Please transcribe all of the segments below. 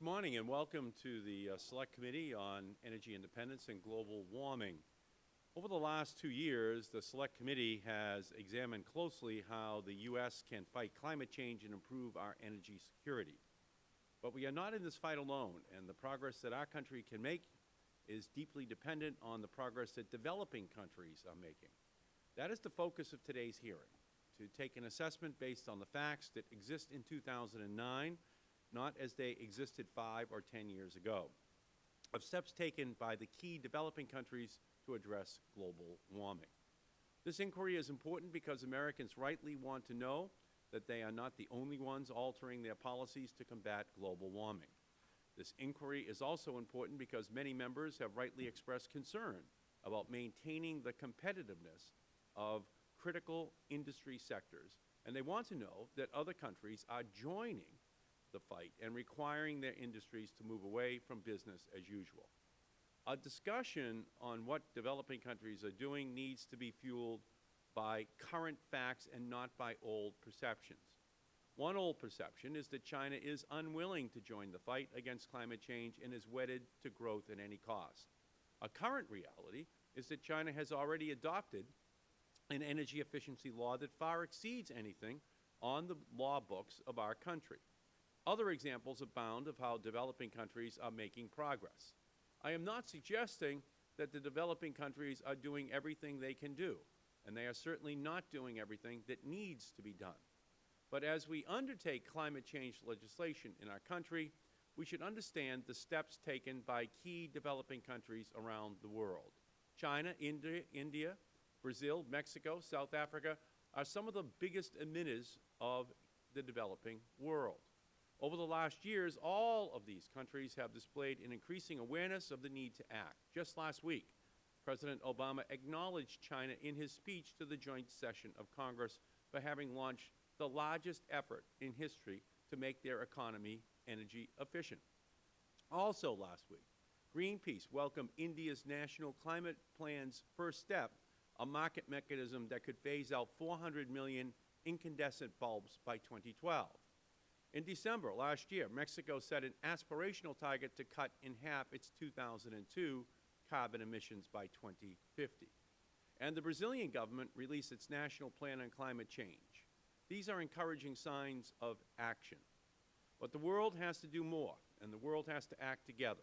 Good morning and welcome to the uh, Select Committee on Energy Independence and Global Warming. Over the last two years, the Select Committee has examined closely how the U.S. can fight climate change and improve our energy security. But we are not in this fight alone, and the progress that our country can make is deeply dependent on the progress that developing countries are making. That is the focus of today's hearing, to take an assessment based on the facts that exist in 2009 not as they existed five or ten years ago, of steps taken by the key developing countries to address global warming. This inquiry is important because Americans rightly want to know that they are not the only ones altering their policies to combat global warming. This inquiry is also important because many members have rightly expressed concern about maintaining the competitiveness of critical industry sectors, and they want to know that other countries are joining the fight and requiring their industries to move away from business as usual. A discussion on what developing countries are doing needs to be fueled by current facts and not by old perceptions. One old perception is that China is unwilling to join the fight against climate change and is wedded to growth at any cost. A current reality is that China has already adopted an energy efficiency law that far exceeds anything on the law books of our country. Other examples abound of how developing countries are making progress. I am not suggesting that the developing countries are doing everything they can do, and they are certainly not doing everything that needs to be done. But as we undertake climate change legislation in our country, we should understand the steps taken by key developing countries around the world. China, India, India, Brazil, Mexico, South Africa are some of the biggest emitters of the developing world. Over the last years, all of these countries have displayed an increasing awareness of the need to act. Just last week, President Obama acknowledged China in his speech to the joint session of Congress for having launched the largest effort in history to make their economy energy efficient. Also last week, Greenpeace welcomed India's National Climate Plan's first step, a market mechanism that could phase out 400 million incandescent bulbs by 2012. In December last year, Mexico set an aspirational target to cut in half its 2002 carbon emissions by 2050. And the Brazilian government released its National Plan on Climate Change. These are encouraging signs of action. But the world has to do more, and the world has to act together.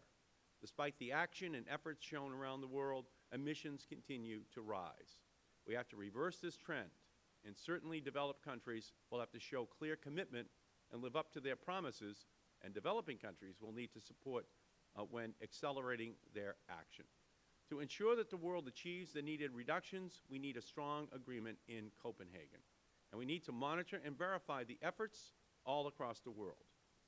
Despite the action and efforts shown around the world, emissions continue to rise. We have to reverse this trend, and certainly developed countries will have to show clear commitment and live up to their promises, and developing countries will need to support uh, when accelerating their action. To ensure that the world achieves the needed reductions, we need a strong agreement in Copenhagen. And we need to monitor and verify the efforts all across the world.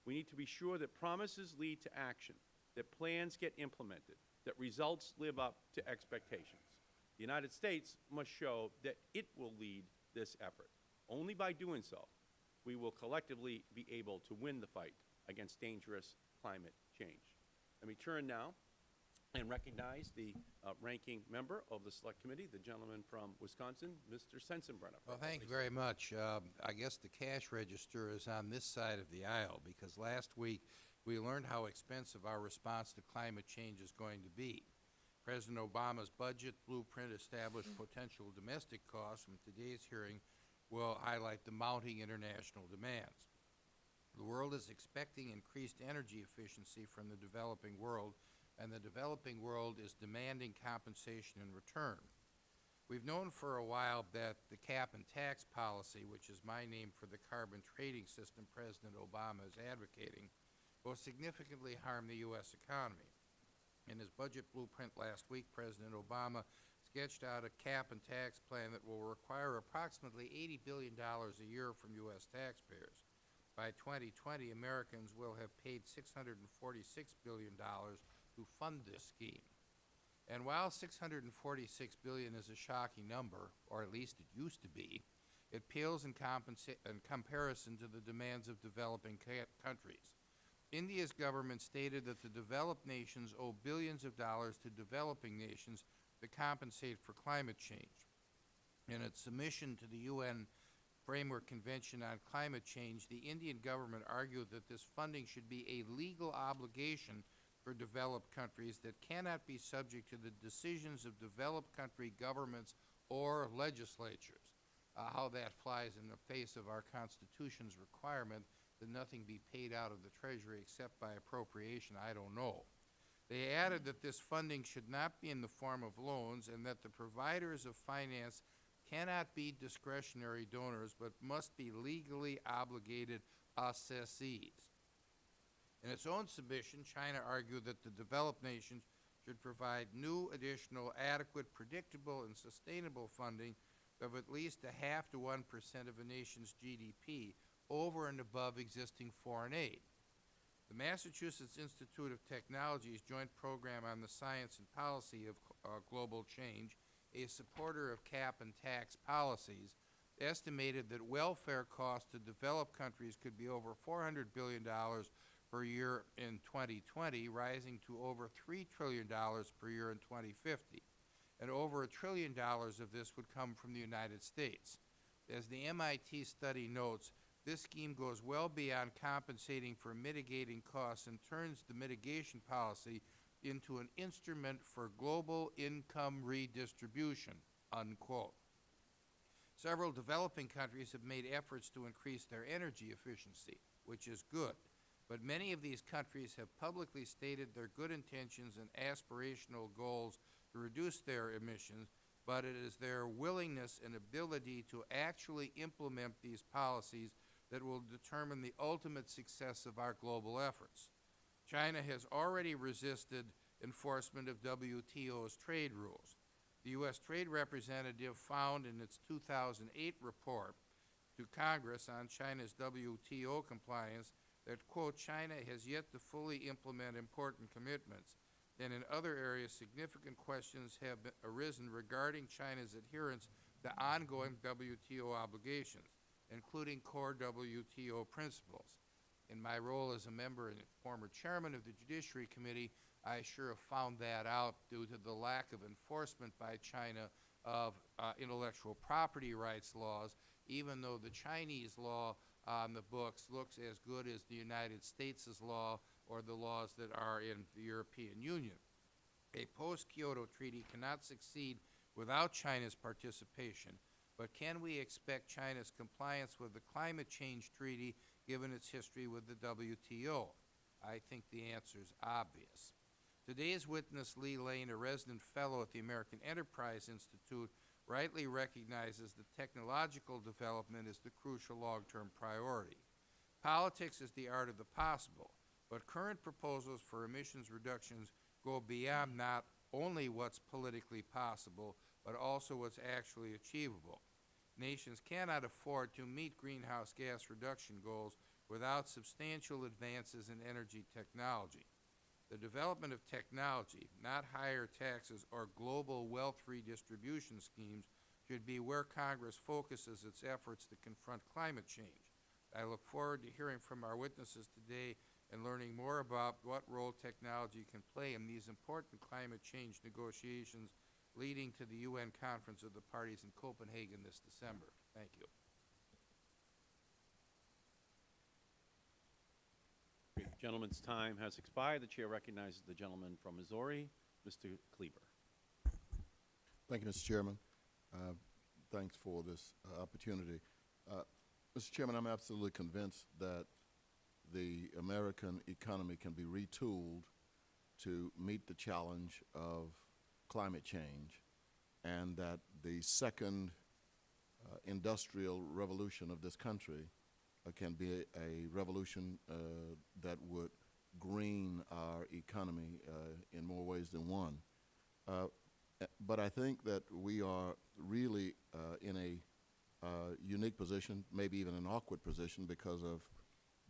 We need to be sure that promises lead to action, that plans get implemented, that results live up to expectations. The United States must show that it will lead this effort. Only by doing so we will collectively be able to win the fight against dangerous climate change. Let me turn now and recognize the uh, ranking member of the Select Committee, the gentleman from Wisconsin, Mr. Sensenbrenner. Well, thank you very much. Um, I guess the cash register is on this side of the aisle because last week we learned how expensive our response to climate change is going to be. President Obama's budget blueprint established potential domestic costs from today's hearing will highlight the mounting international demands. The world is expecting increased energy efficiency from the developing world, and the developing world is demanding compensation in return. We've known for a while that the cap and tax policy, which is my name for the carbon trading system President Obama is advocating, will significantly harm the U.S. economy. In his budget blueprint last week, President Obama sketched out a cap and tax plan that will require approximately $80 billion a year from U.S. taxpayers. By 2020, Americans will have paid $646 billion to fund this scheme. And while 646 billion is a shocking number, or at least it used to be, it pales in, in comparison to the demands of developing countries. India's government stated that the developed nations owe billions of dollars to developing nations to compensate for climate change. In its submission to the UN Framework Convention on Climate Change, the Indian government argued that this funding should be a legal obligation for developed countries that cannot be subject to the decisions of developed country governments or legislatures. Uh, how that flies in the face of our Constitution's requirement that nothing be paid out of the Treasury except by appropriation, I don't know. They added that this funding should not be in the form of loans and that the providers of finance cannot be discretionary donors but must be legally obligated assessees. In its own submission, China argued that the developed nations should provide new, additional, adequate, predictable, and sustainable funding of at least a half to one percent of a nation's GDP over and above existing foreign aid. The Massachusetts Institute of Technology's Joint Program on the Science and Policy of uh, Global Change, a supporter of cap and tax policies, estimated that welfare costs to developed countries could be over $400 billion per year in 2020, rising to over $3 trillion per year in 2050. And over a trillion dollars of this would come from the United States. As the MIT study notes, this scheme goes well beyond compensating for mitigating costs and turns the mitigation policy into an instrument for global income redistribution, unquote. Several developing countries have made efforts to increase their energy efficiency, which is good. But many of these countries have publicly stated their good intentions and aspirational goals to reduce their emissions, but it is their willingness and ability to actually implement these policies that will determine the ultimate success of our global efforts. China has already resisted enforcement of WTO's trade rules. The U.S. Trade Representative found in its 2008 report to Congress on China's WTO compliance that, quote, China has yet to fully implement important commitments, and in other areas significant questions have arisen regarding China's adherence to ongoing WTO obligations including core WTO principles. In my role as a member and former chairman of the Judiciary Committee, I sure have found that out due to the lack of enforcement by China of uh, intellectual property rights laws, even though the Chinese law on the books looks as good as the United States' law or the laws that are in the European Union. A post-Kyoto treaty cannot succeed without China's participation, but can we expect China's compliance with the Climate Change Treaty given its history with the WTO? I think the answer is obvious. Today's witness, Lee Lane, a resident fellow at the American Enterprise Institute, rightly recognizes that technological development is the crucial long-term priority. Politics is the art of the possible, but current proposals for emissions reductions go beyond not only what's politically possible, but also what's actually achievable. Nations cannot afford to meet greenhouse gas reduction goals without substantial advances in energy technology. The development of technology, not higher taxes or global wealth redistribution schemes, should be where Congress focuses its efforts to confront climate change. I look forward to hearing from our witnesses today and learning more about what role technology can play in these important climate change negotiations leading to the UN Conference of the Parties in Copenhagen this December. Thank you. Gentleman's time has expired. The Chair recognizes the gentleman from Missouri, Mr. Cleaver. Thank you, Mr. Chairman. Uh, thanks for this uh, opportunity. Uh, Mr. Chairman, I'm absolutely convinced that the American economy can be retooled to meet the challenge of climate change and that the second uh, industrial revolution of this country uh, can be a, a revolution uh, that would green our economy uh, in more ways than one. Uh, but I think that we are really in a unique position, maybe even an awkward position because of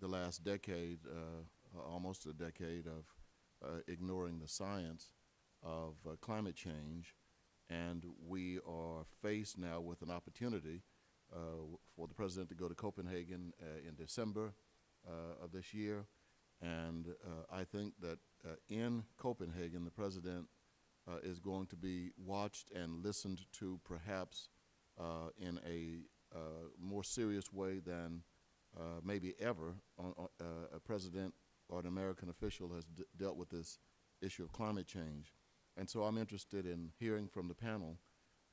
the last decade, almost a decade of ignoring the science of uh, climate change, and we are faced now with an opportunity uh, for the President to go to Copenhagen uh, in December uh, of this year, and I think that in Copenhagen, the President is going to be watched and listened to perhaps in a more serious way than uh, maybe ever on, uh, a president or an American official has dealt with this issue of climate change. And so I'm interested in hearing from the panel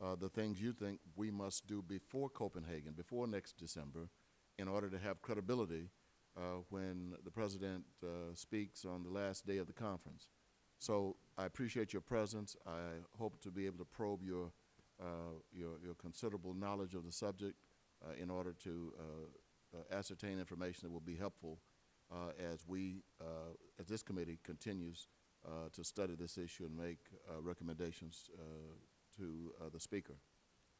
uh, the things you think we must do before Copenhagen, before next December, in order to have credibility uh, when the president uh, speaks on the last day of the conference. So I appreciate your presence. I hope to be able to probe your, uh, your, your considerable knowledge of the subject uh, in order to uh, ascertain information that will be helpful as we, as this committee continues uh, to study this issue and make uh, recommendations uh, to uh, the speaker.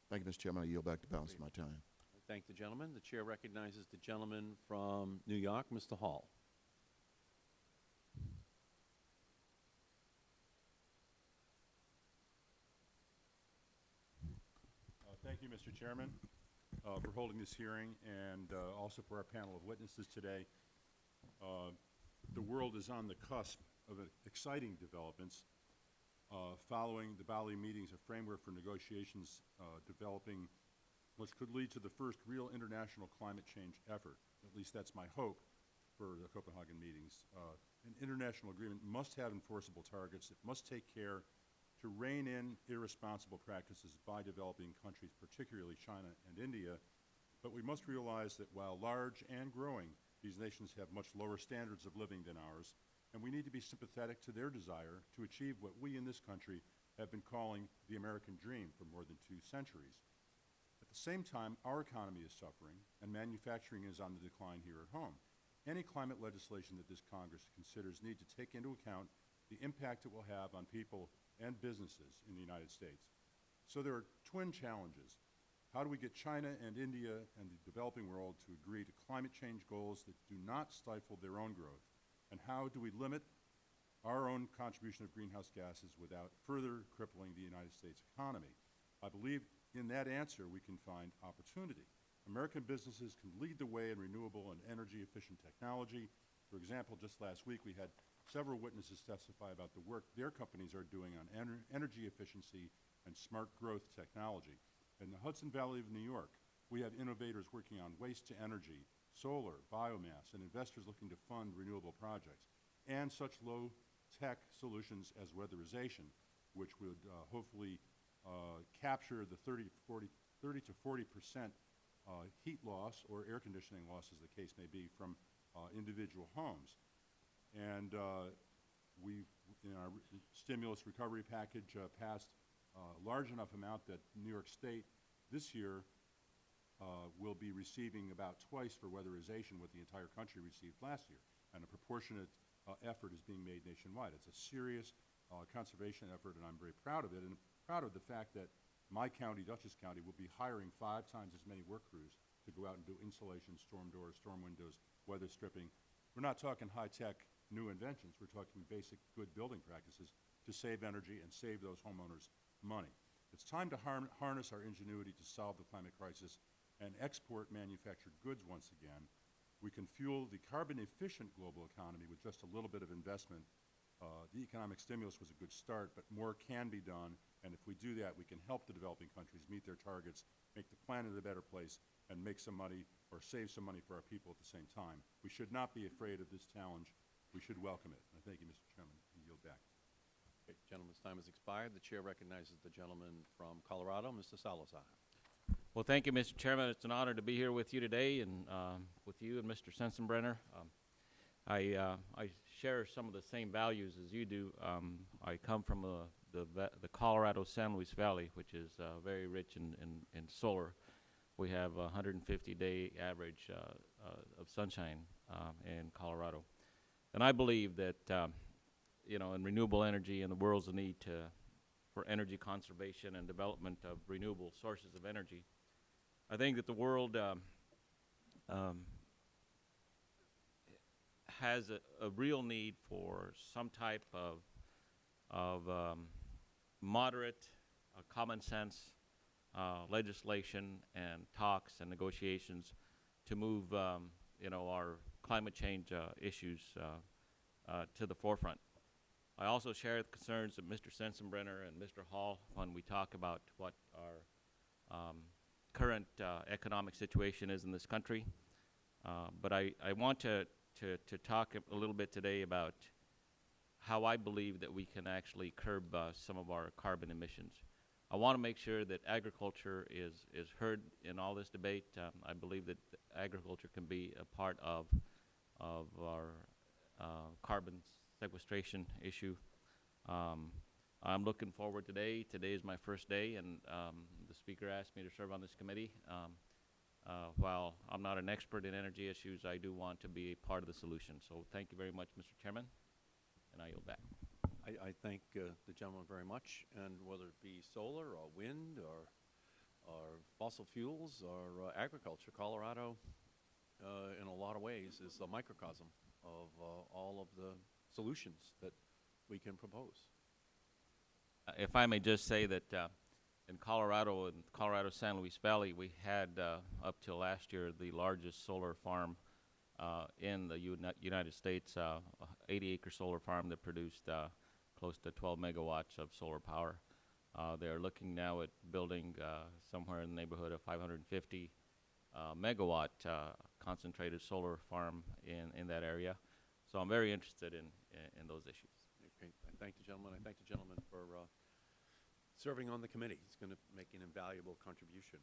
Thank you, Mr. Chairman. I yield back the balance of my time. I thank the gentleman. The chair recognizes the gentleman from New York, Mr. Hall. Uh, Thank you, Mr. Chairman, uh, for holding this hearing and uh, also for our panel of witnesses today. Uh, The world is on the cusp of exciting developments. Uh, Following the Bali meetings, a framework for negotiations uh, developing which could lead to the first real international climate change effort. At least that's my hope for the Copenhagen meetings. Uh, An international agreement must have enforceable targets. It must take care to rein in irresponsible practices by developing countries, particularly China and India. But we must realize that while large and growing, these nations have much lower standards of living than ours, and we need to be sympathetic to their desire to achieve what we in this country have been calling the American dream for more than two centuries. At the same time, our economy is suffering, and manufacturing is on the decline here at home. Any climate legislation that this Congress considers need to take into account the impact it will have on people and businesses in the United States. So there are twin challenges. How do we get China and India and the developing world to agree to climate change goals that do not stifle their own growth? And how do we limit our own contribution of greenhouse gases without further crippling the United States economy? I believe in that answer we can find opportunity. American businesses can lead the way in renewable and energy-efficient technology. For example, just last week we had several witnesses testify about the work their companies are doing on ener energy efficiency and smart growth technology. In the Hudson Valley of New York, we have innovators working on waste to energy, solar, biomass, and investors looking to fund renewable projects, and such low-tech solutions as weatherization, which would uh, hopefully uh, capture the 30 to 40, 30 to 40 percent uh, heat loss or air conditioning loss, as the case may be, from uh, individual homes. And uh, we, in our stimulus recovery package, uh, passed a large enough amount that New York State this year uh, will be receiving about twice for weatherization what the entire country received last year. And a proportionate uh, effort is being made nationwide. It's a serious uh, conservation effort, and I'm very proud of it, and proud of the fact that my county, Dutchess County, will be hiring five times as many work crews to go out and do insulation, storm doors, storm windows, weather stripping. We're not talking high-tech new inventions. We're talking basic good building practices to save energy and save those homeowners money. It's time to harness our ingenuity to solve the climate crisis and export manufactured goods once again. We can fuel the carbon-efficient global economy with just a little bit of investment. Uh, the economic stimulus was a good start, but more can be done, and if we do that, we can help the developing countries meet their targets, make the planet a better place, and make some money or save some money for our people at the same time. We should not be afraid of this challenge. We should welcome it. I thank you, Mr. Chairman. I yield back. Okay, time has expired. The chair recognizes the gentleman from Colorado, Mr. Salazar. Well, thank you, Mr. Chairman. It's an honor to be here with you today and um, with you and Mr. Sensenbrenner. Um, I, uh, I share some of the same values as you do. Um, I come from the, the Colorado San Luis Valley, which is uh, very rich in, in, in solar. We have a 150-day average uh, uh, of sunshine um, in Colorado. And I believe that, um, you know, in renewable energy and the world's need to, for energy conservation and development of renewable sources of energy, I think that the world um, um, has a, a real need for some type of of um, moderate, uh, common sense uh, legislation and talks and negotiations to move, um, you know, our climate change uh, issues uh, uh, to the forefront. I also share the concerns of Mr. Sensenbrenner and Mr. Hall when we talk about what our um, current uh, economic situation is in this country. Uh, but I, I want to, to, to talk a little bit today about how I believe that we can actually curb uh, some of our carbon emissions. I want to make sure that agriculture is, is heard in all this debate. Um, I believe that agriculture can be a part of, of our uh, carbon sequestration issue. Um, I'm looking forward today. Today is my first day, and um, the speaker asked me to serve on this committee. Um, uh, while I'm not an expert in energy issues, I do want to be a part of the solution. So thank you very much, Mr. Chairman, and I yield back. I, I thank uh, the gentleman very much, and whether it be solar or wind or, or fossil fuels or uh, agriculture, Colorado, uh, in a lot of ways, is the microcosm of uh, all of the solutions that we can propose. Uh, If I may just say that uh, in Colorado, in Colorado San Luis Valley, we had uh, up till last year the largest solar farm uh, in the uni United States, uh, 80 acre solar farm that produced uh, close to 12 megawatts of solar power. Uh, they're looking now at building uh, somewhere in the neighborhood of 550 uh, megawatt uh, concentrated solar farm in, in that area. So I'm very interested in, in, in those issues. Okay, I thank the gentleman. I thank the gentleman for uh, serving on the committee. He's going to make an invaluable contribution.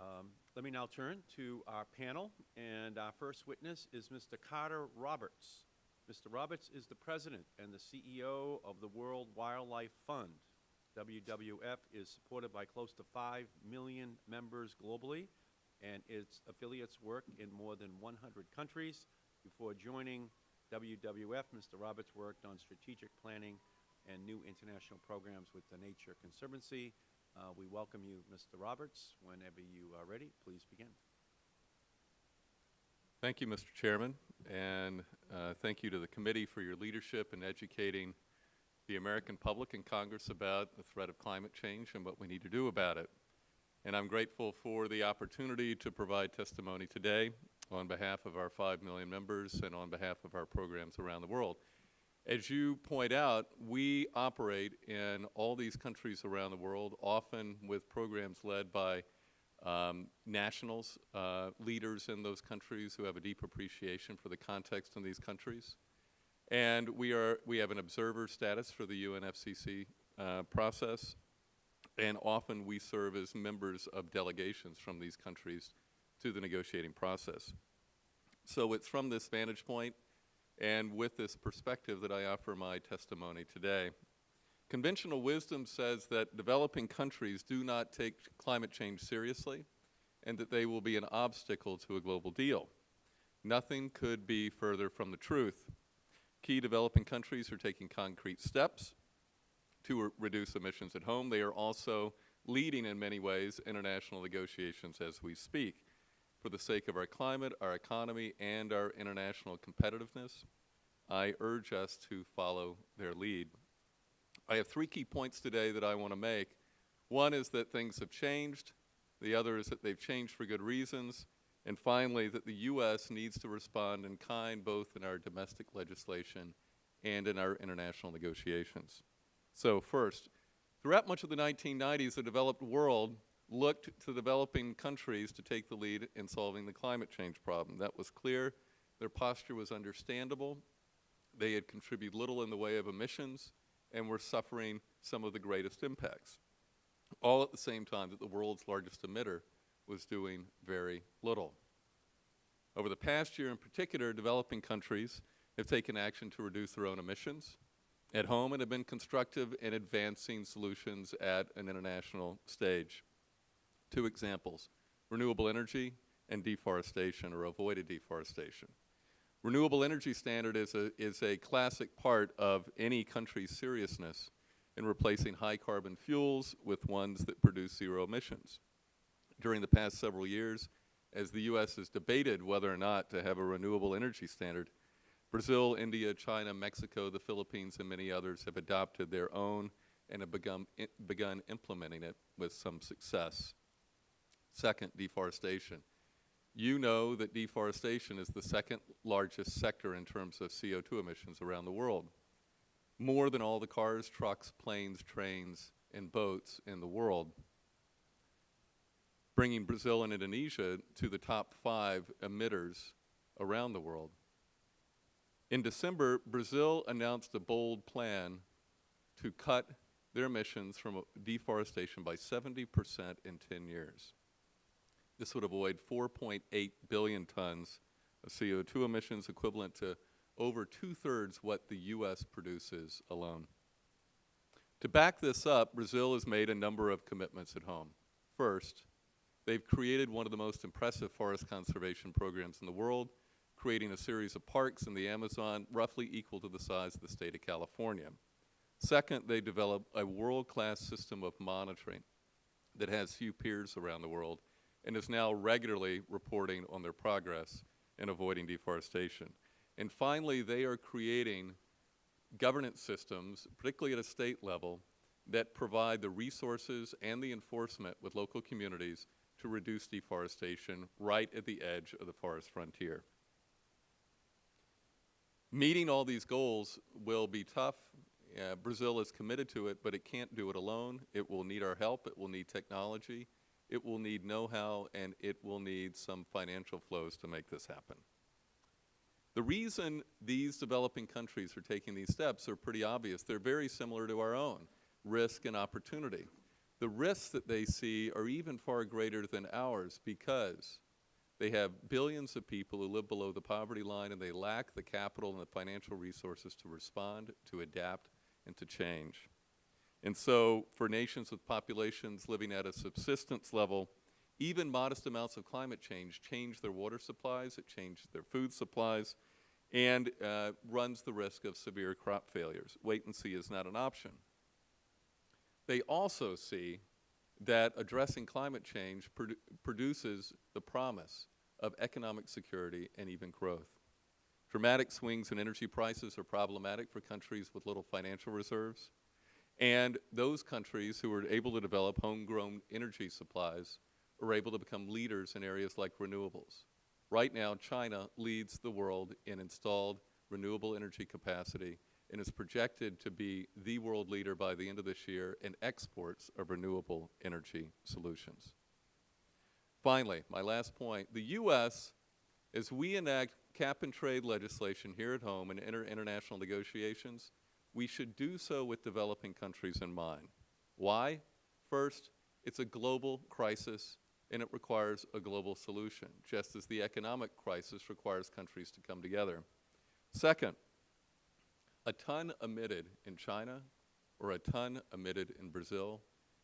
Um, Let me now turn to our panel, and our first witness is Mr. Carter Roberts. Mr. Roberts is the president and the CEO of the World Wildlife Fund. WWF is supported by close to 5 million members globally, and its affiliates work in more than 100 countries. Before joining WWF, Mr. Roberts worked on strategic planning and new international programs with the Nature Conservancy. Uh, we welcome you, Mr. Roberts. Whenever you are ready, please begin. Thank you, Mr. Chairman, and uh, thank you to the committee for your leadership in educating the American public and Congress about the threat of climate change and what we need to do about it. And I'm grateful for the opportunity to provide testimony today on behalf of our 5 million members and on behalf of our programs around the world. As you point out, we operate in all these countries around the world, often with programs led by um, nationals, uh, leaders in those countries who have a deep appreciation for the context in these countries. And we, are, we have an observer status for the UNFCCC uh, process, and often we serve as members of delegations from these countries to the negotiating process. So it's from this vantage point and with this perspective that I offer my testimony today. Conventional wisdom says that developing countries do not take climate change seriously and that they will be an obstacle to a global deal. Nothing could be further from the truth. Key developing countries are taking concrete steps to re reduce emissions at home. They are also leading in many ways international negotiations as we speak for the sake of our climate, our economy, and our international competitiveness. I urge us to follow their lead. I have three key points today that I want to make. One is that things have changed. The other is that they've changed for good reasons. And finally, that the U.S. needs to respond in kind both in our domestic legislation and in our international negotiations. So first, throughout much of the 1990s, the developed world looked to developing countries to take the lead in solving the climate change problem. That was clear. Their posture was understandable. They had contributed little in the way of emissions and were suffering some of the greatest impacts, all at the same time that the world's largest emitter was doing very little. Over the past year in particular, developing countries have taken action to reduce their own emissions at home and have been constructive in advancing solutions at an international stage. Two examples, renewable energy and deforestation or avoided deforestation. Renewable energy standard is a, is a classic part of any country's seriousness in replacing high carbon fuels with ones that produce zero emissions. During the past several years, as the U.S. has debated whether or not to have a renewable energy standard, Brazil, India, China, Mexico, the Philippines, and many others have adopted their own and have begun, begun implementing it with some success. Second, deforestation. You know that deforestation is the second largest sector in terms of CO2 emissions around the world, more than all the cars, trucks, planes, trains, and boats in the world. bringing Brazil and Indonesia to the top five emitters around the world. In December, Brazil announced a bold plan to cut their emissions from deforestation by 70 percent in 10 years. This would avoid 4.8 billion tons of CO2 emissions, equivalent to over two-thirds what the U.S. produces alone. To back this up, Brazil has made a number of commitments at home. First, they've created one of the most impressive forest conservation programs in the world, creating a series of parks in the Amazon roughly equal to the size of the state of California. Second, they developed a world-class system of monitoring that has few peers around the world and is now regularly reporting on their progress in avoiding deforestation. And finally, they are creating governance systems, particularly at a state level, that provide the resources and the enforcement with local communities to reduce deforestation right at the edge of the forest frontier. Meeting all these goals will be tough. Uh, Brazil is committed to it, but it can't do it alone. It will need our help. It will need technology. It will need know-how, and it will need some financial flows to make this happen. The reason these developing countries are taking these steps are pretty obvious. They're very similar to our own, risk and opportunity. The risks that they see are even far greater than ours because they have billions of people who live below the poverty line and they lack the capital and the financial resources to respond, to adapt, and to change. And so for nations with populations living at a subsistence level, even modest amounts of climate change change their water supplies, it changes their food supplies, and uh, runs the risk of severe crop failures. Wait and see is not an option. They also see that addressing climate change produ produces the promise of economic security and even growth. Dramatic swings in energy prices are problematic for countries with little financial reserves. And those countries who are able to develop homegrown energy supplies are able to become leaders in areas like renewables. Right now, China leads the world in installed renewable energy capacity and is projected to be the world leader by the end of this year in exports of renewable energy solutions. Finally, my last point, the U.S., as we enact cap-and-trade legislation here at home and enter international negotiations, we should do so with developing countries in mind. Why? First, it's a global crisis and it requires a global solution, just as the economic crisis requires countries to come together. Second, a ton emitted in China or a ton emitted in Brazil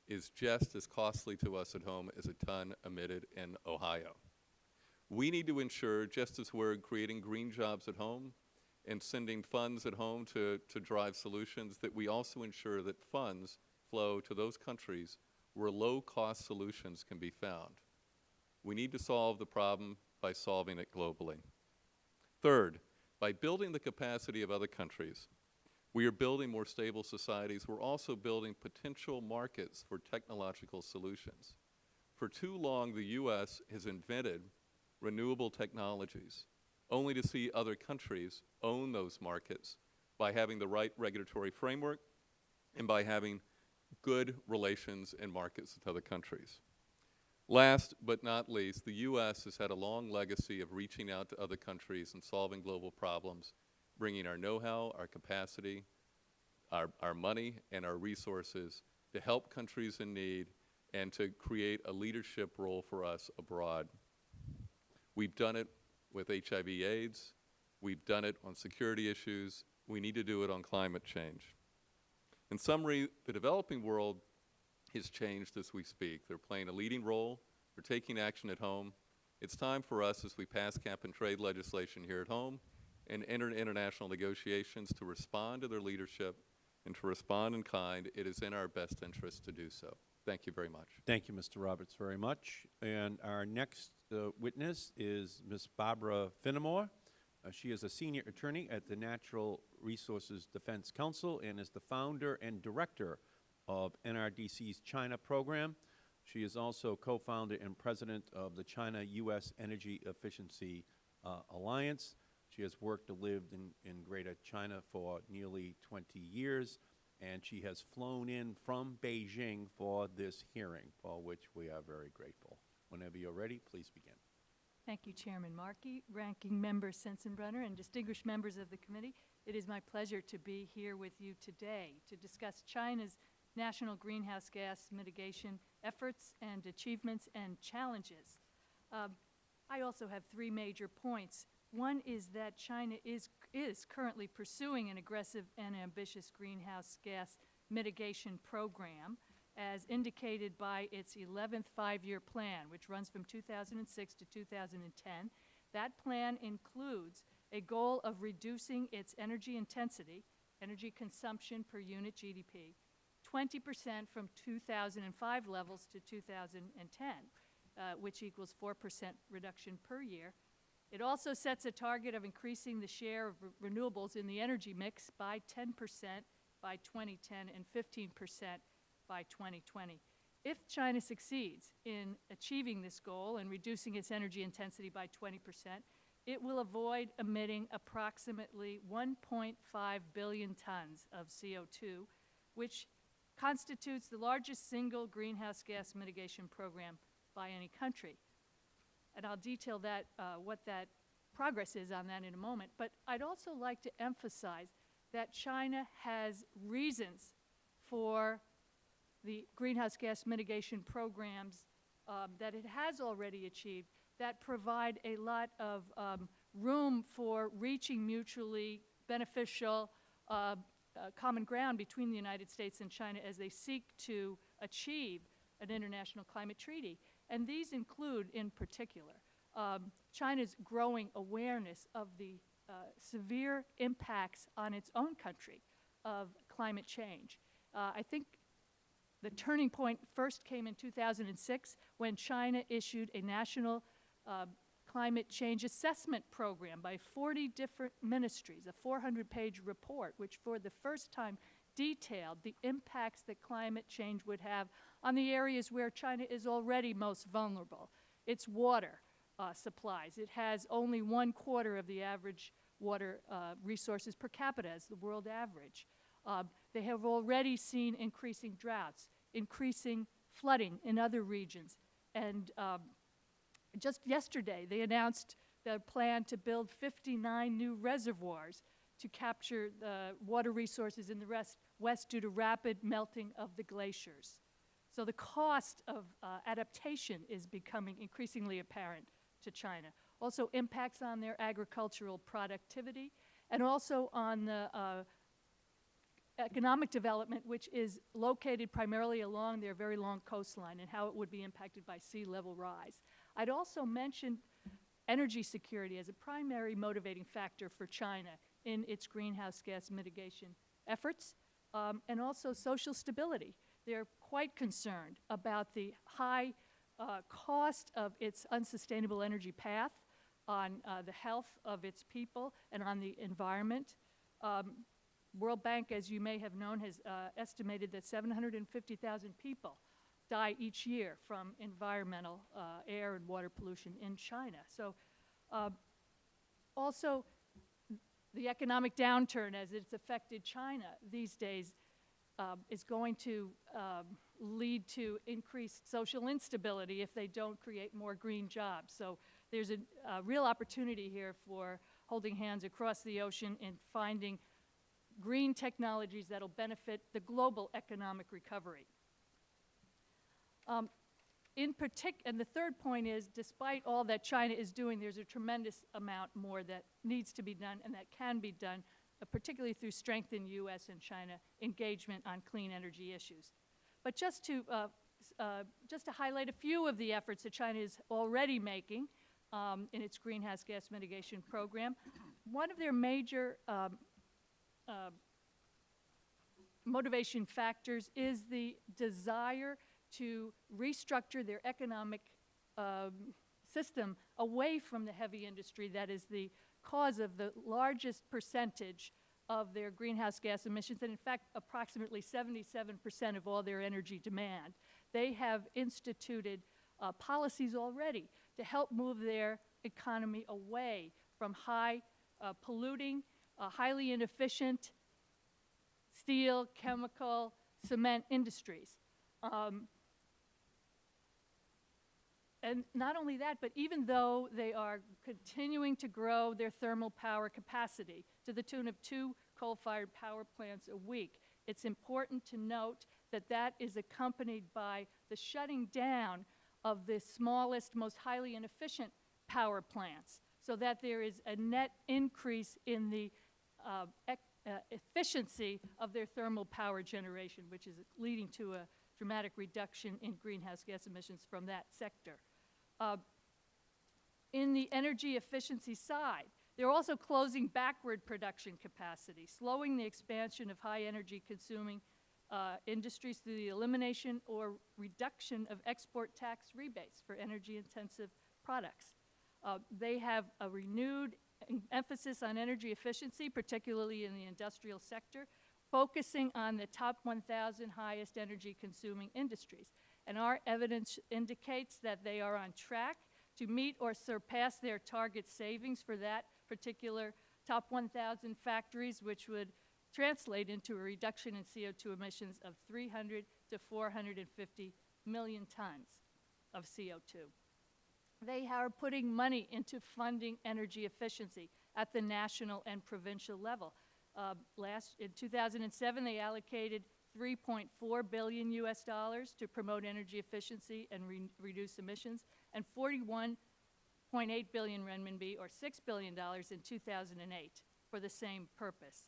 is just as costly to us at home as a ton emitted in Ohio. We need to ensure, just as we're creating green jobs at home and sending funds at home to, to drive solutions, that we also ensure that funds flow to those countries where low-cost solutions can be found. We need to solve the problem by solving it globally. Third, by building the capacity of other countries, we are building more stable societies. We're also building potential markets for technological solutions. For too long, the U.S. has invented renewable technologies, only to see other countries own those markets by having the right regulatory framework and by having good relations and markets with other countries. Last but not least, the U.S. has had a long legacy of reaching out to other countries and solving global problems, bringing our know-how, our capacity, our, our money, and our resources to help countries in need and to create a leadership role for us abroad. We've done it with HIV AIDS. We've done it on security issues. We need to do it on climate change. In summary, the developing world has changed as we speak. They're playing a leading role. They're taking action at home. It's time for us, as we pass cap-and-trade legislation here at home and enter international negotiations, to respond to their leadership and to respond in kind. It is in our best interest to do so. Thank you very much. Thank you, Mr. Roberts, very much. And our next uh, witness is Ms. Barbara Finamore. Uh, she is a senior attorney at the Natural Resources Defense Council and is the founder and director of NRDC's China program. She is also co-founder and president of the China-U.S. Energy Efficiency uh, Alliance. She has worked and lived in, in Greater China for nearly 20 years, and she has flown in from Beijing for this hearing, for which we are very grateful. Whenever you're ready, please begin. Thank you, Chairman Markey, Ranking Member Sensenbrenner, and distinguished members of the committee. It is my pleasure to be here with you today to discuss China's national greenhouse gas mitigation efforts and achievements and challenges. Um, I also have three major points. One is that China is, is currently pursuing an aggressive and ambitious greenhouse gas mitigation program as indicated by its 11th five-year plan, which runs from 2006 to 2010. That plan includes a goal of reducing its energy intensity, energy consumption per unit GDP, 20 percent from 2005 levels to 2010, uh, which equals 4 percent reduction per year. It also sets a target of increasing the share of re- renewables in the energy mix by 10 percent by 2010 and 15 percent by 2020. If China succeeds in achieving this goal and reducing its energy intensity by 20 percent, it will avoid emitting approximately 1.5 billion tons of CO2, which constitutes the largest single greenhouse gas mitigation program by any country. And I'll detail that, uh, what that progress is on that in a moment. But I'd also like to emphasize that China has reasons for the greenhouse gas mitigation programs um, that it has already achieved that provide a lot of um, room for reaching mutually beneficial uh, uh, common ground between the United States and China as they seek to achieve an international climate treaty. And these include, in particular, um, China's growing awareness of the uh, severe impacts on its own country of climate change. Uh, I think the turning point first came in 2006 when China issued a national uh, climate change assessment program by 40 different ministries, a 400-page report, which for the first time detailed the impacts that climate change would have on the areas where China is already most vulnerable. Its water uh, supplies. It has only one quarter of the average water uh, resources per capita as the world average. Uh, they have already seen increasing droughts, increasing flooding in other regions, and um, just yesterday, they announced the plan to build 59 new reservoirs to capture the water resources in the rest, west due to rapid melting of the glaciers. So the cost of uh, adaptation is becoming increasingly apparent to China. Also impacts on their agricultural productivity and also on the uh, economic development, which is located primarily along their very long coastline and how it would be impacted by sea level rise. I'd also mention energy security as a primary motivating factor for China in its greenhouse gas mitigation efforts, um, and also social stability. They're quite concerned about the high uh, cost of its unsustainable energy path on uh, the health of its people and on the environment. Um, World Bank, as you may have known, has uh, estimated that 750,000 people die each year from environmental uh, air and water pollution in China. So uh, also the economic downturn as it's affected China these days um, is going to um, lead to increased social instability if they don't create more green jobs. So there's a, a real opportunity here for holding hands across the ocean and finding green technologies that will benefit the global economic recovery. Um, in particular, and the third point is, despite all that China is doing, there's a tremendous amount more that needs to be done and that can be done, uh, particularly through strengthened U.S. and China engagement on clean energy issues. But just to, uh, uh, just to highlight a few of the efforts that China is already making um, in its greenhouse gas mitigation program, one of their major um, uh, motivation factors is the desire to restructure their economic um, system away from the heavy industry that is the cause of the largest percentage of their greenhouse gas emissions, and in fact, approximately 77 percent of all their energy demand. They have instituted uh, policies already to help move their economy away from high uh, polluting, uh, highly inefficient steel, chemical, cement industries. Um, and not only that, but even though they are continuing to grow their thermal power capacity to the tune of two coal-fired power plants a week, it's important to note that that is accompanied by the shutting down of the smallest, most highly inefficient power plants, so that there is a net increase in the uh, uh, efficiency of their thermal power generation, which is leading to a dramatic reduction in greenhouse gas emissions from that sector. Uh, in the energy efficiency side, they're also closing backward production capacity, slowing the expansion of high energy consuming uh, industries through the elimination or reduction of export tax rebates for energy intensive products. Uh, they have a renewed emphasis on energy efficiency, particularly in the industrial sector, focusing on the top 1,000 highest energy consuming industries. And our evidence indicates that they are on track to meet or surpass their target savings for that particular top 1,000 factories, which would translate into a reduction in CO2 emissions of 300 to 450 million tons of CO2. They are putting money into funding energy efficiency at the national and provincial level. Uh, last, in 2007, they allocated 3.4 billion US dollars to promote energy efficiency and re- reduce emissions, and 41.8 billion renminbi, or $6 billion in 2008, for the same purpose.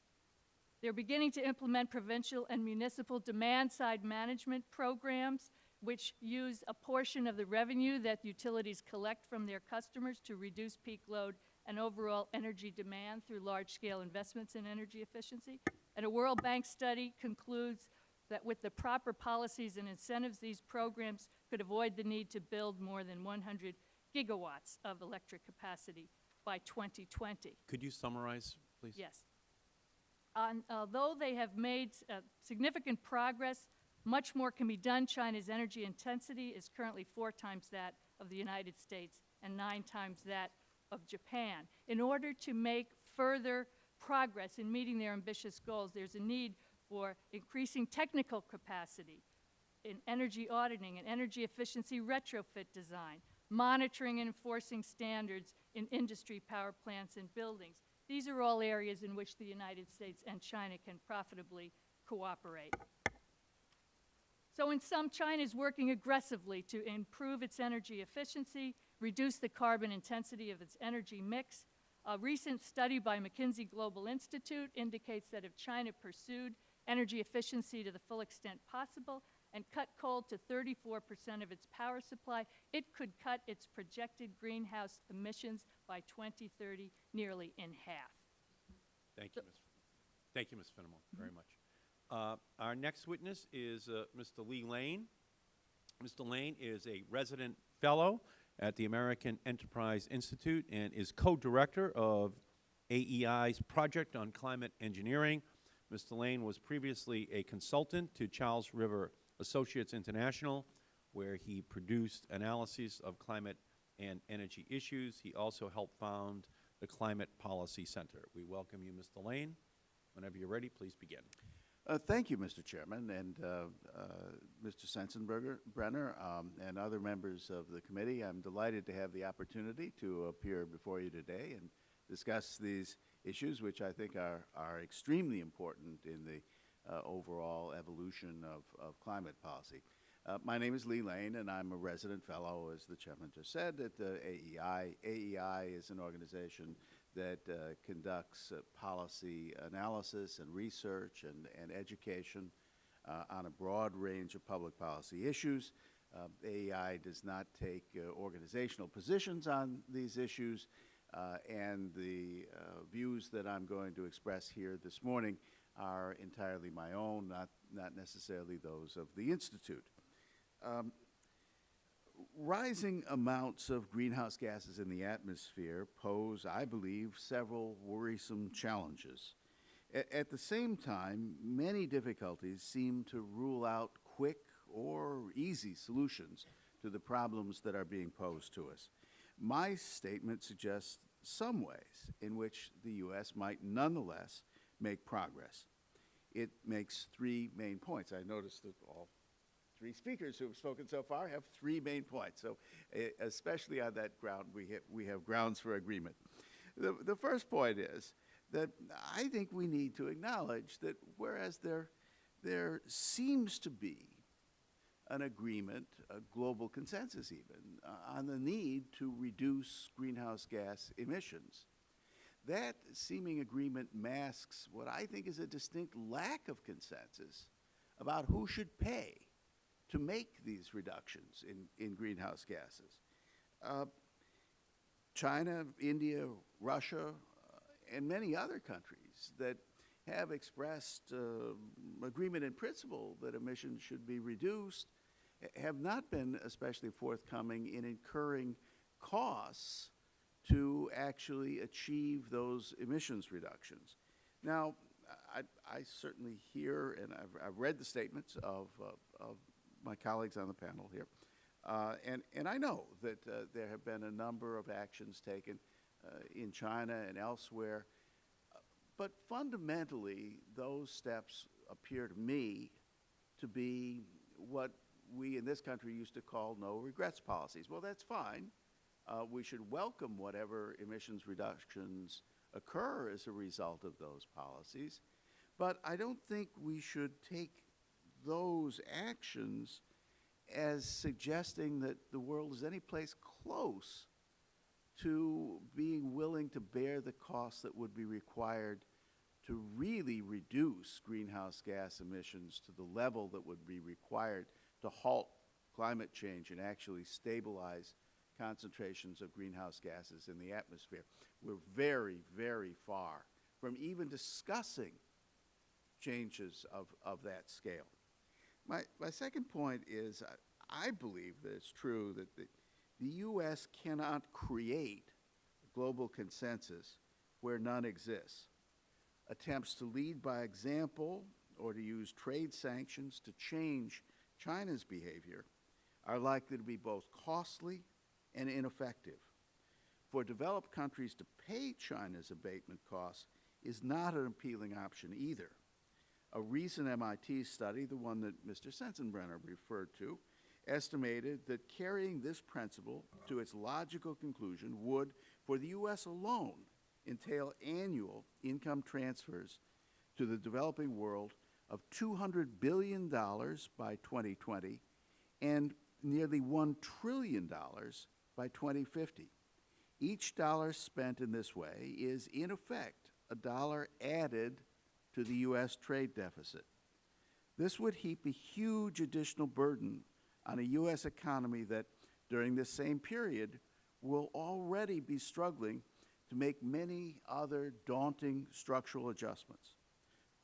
They're beginning to implement provincial and municipal demand-side management programs which use a portion of the revenue that utilities collect from their customers to reduce peak load and overall energy demand through large-scale investments in energy efficiency. And a World Bank study concludes that with the proper policies and incentives, these programs could avoid the need to build more than 100 gigawatts of electric capacity by 2020. Could you summarize, please? Yes. On- Although they have made uh, significant progress, much more can be done. China's energy intensity is currently four times that of the United States and nine times that of Japan. In order to make further progress in meeting their ambitious goals, there's a need for increasing technical capacity in energy auditing and energy efficiency retrofit design, monitoring and enforcing standards in industry power plants and buildings. These are all areas in which the United States and China can profitably cooperate. So in sum, China is working aggressively to improve its energy efficiency, reduce the carbon intensity of its energy mix. A recent study by McKinsey Global Institute indicates that if China pursued energy efficiency to the full extent possible and cut coal to 34% of its power supply, it could cut its projected greenhouse emissions by 2030 nearly in half. Thank you, Ms. Thank you, Ms. Finamore, very much. Uh, Our next witness is uh, Mr. Lee Lane. Mr. Lane is a resident fellow at the American Enterprise Institute and is co-director of AEI's Project on Climate Engineering. Mr. Lane was previously a consultant to Charles River Associates International, where he produced analyses of climate and energy issues. He also helped found the Climate Policy Center. We welcome you, Mr. Lane. Whenever you're ready, please begin. Uh, Thank you, Mr. Chairman, and uh, uh, Mr. Sensenbrenner, Brenner, um, and other members of the committee. I'm delighted to have the opportunity to appear before you today and discuss these issues, which I think are, are extremely important in the uh, overall evolution of, of climate policy. Uh, my name is Lee Lane, and I'm a resident fellow, as the chairman just said, at the AEI. AEI is an organization that uh, conducts uh, policy analysis and research and, and education uh, on a broad range of public policy issues. Uh, AEI does not take uh, organizational positions on these issues, and the views that I'm going to express here this morning are entirely my own, not, not necessarily those of the Institute. Um, rising amounts of greenhouse gases in the atmosphere pose, I believe, several worrisome challenges. A- at the same time, many difficulties seem to rule out quick or easy solutions to the problems that are being posed to us. My statement suggests some ways in which the U.S. might nonetheless make progress. It makes three main points. I noticed that all three speakers who have spoken so far have three main points. So, especially on that ground, we have, we have grounds for agreement. The, the first point is that I think we need to acknowledge that whereas there, there seems to be an agreement, a global consensus even, uh, on the need to reduce greenhouse gas emissions. That seeming agreement masks what I think is a distinct lack of consensus about who should pay to make these reductions in, in greenhouse gases. Uh, China, India, Russia, uh, and many other countries that have expressed uh, agreement in principle that emissions should be reduced have not been especially forthcoming in incurring costs to actually achieve those emissions reductions. Now, I, I certainly hear, and I've, I've read the statements of, uh, of my colleagues on the panel here, uh, and, and I know that uh, there have been a number of actions taken uh, in China and elsewhere, uh, but fundamentally, those steps appear to me to be what we in this country used to call no regrets policies. Well, that's fine. Uh, we should welcome whatever emissions reductions occur as a result of those policies, but I don't think we should take those actions as suggesting that the world is any place close to being willing to bear the costs that would be required to really reduce greenhouse gas emissions to the level that would be required to halt climate change and actually stabilize concentrations of greenhouse gases in the atmosphere. We're very, very far from even discussing changes of, of that scale. My, my second point is I, I believe that it's true that the, the U.S. cannot create global consensus where none exists. Attempts to lead by example or to use trade sanctions to change China's behavior are likely to be both costly and ineffective. For developed countries to pay China's abatement costs is not an appealing option either. A recent MIT study, the one that Mr. Sensenbrenner referred to, estimated that carrying this principle to its logical conclusion would, for the U.S. alone, entail annual income transfers to the developing world of $200 billion by 2020 and nearly $1 trillion by 2050. Each dollar spent in this way is, in effect, a dollar added to the U.S. trade deficit. This would heap a huge additional burden on a U.S. economy that, during this same period, will already be struggling to make many other daunting structural adjustments.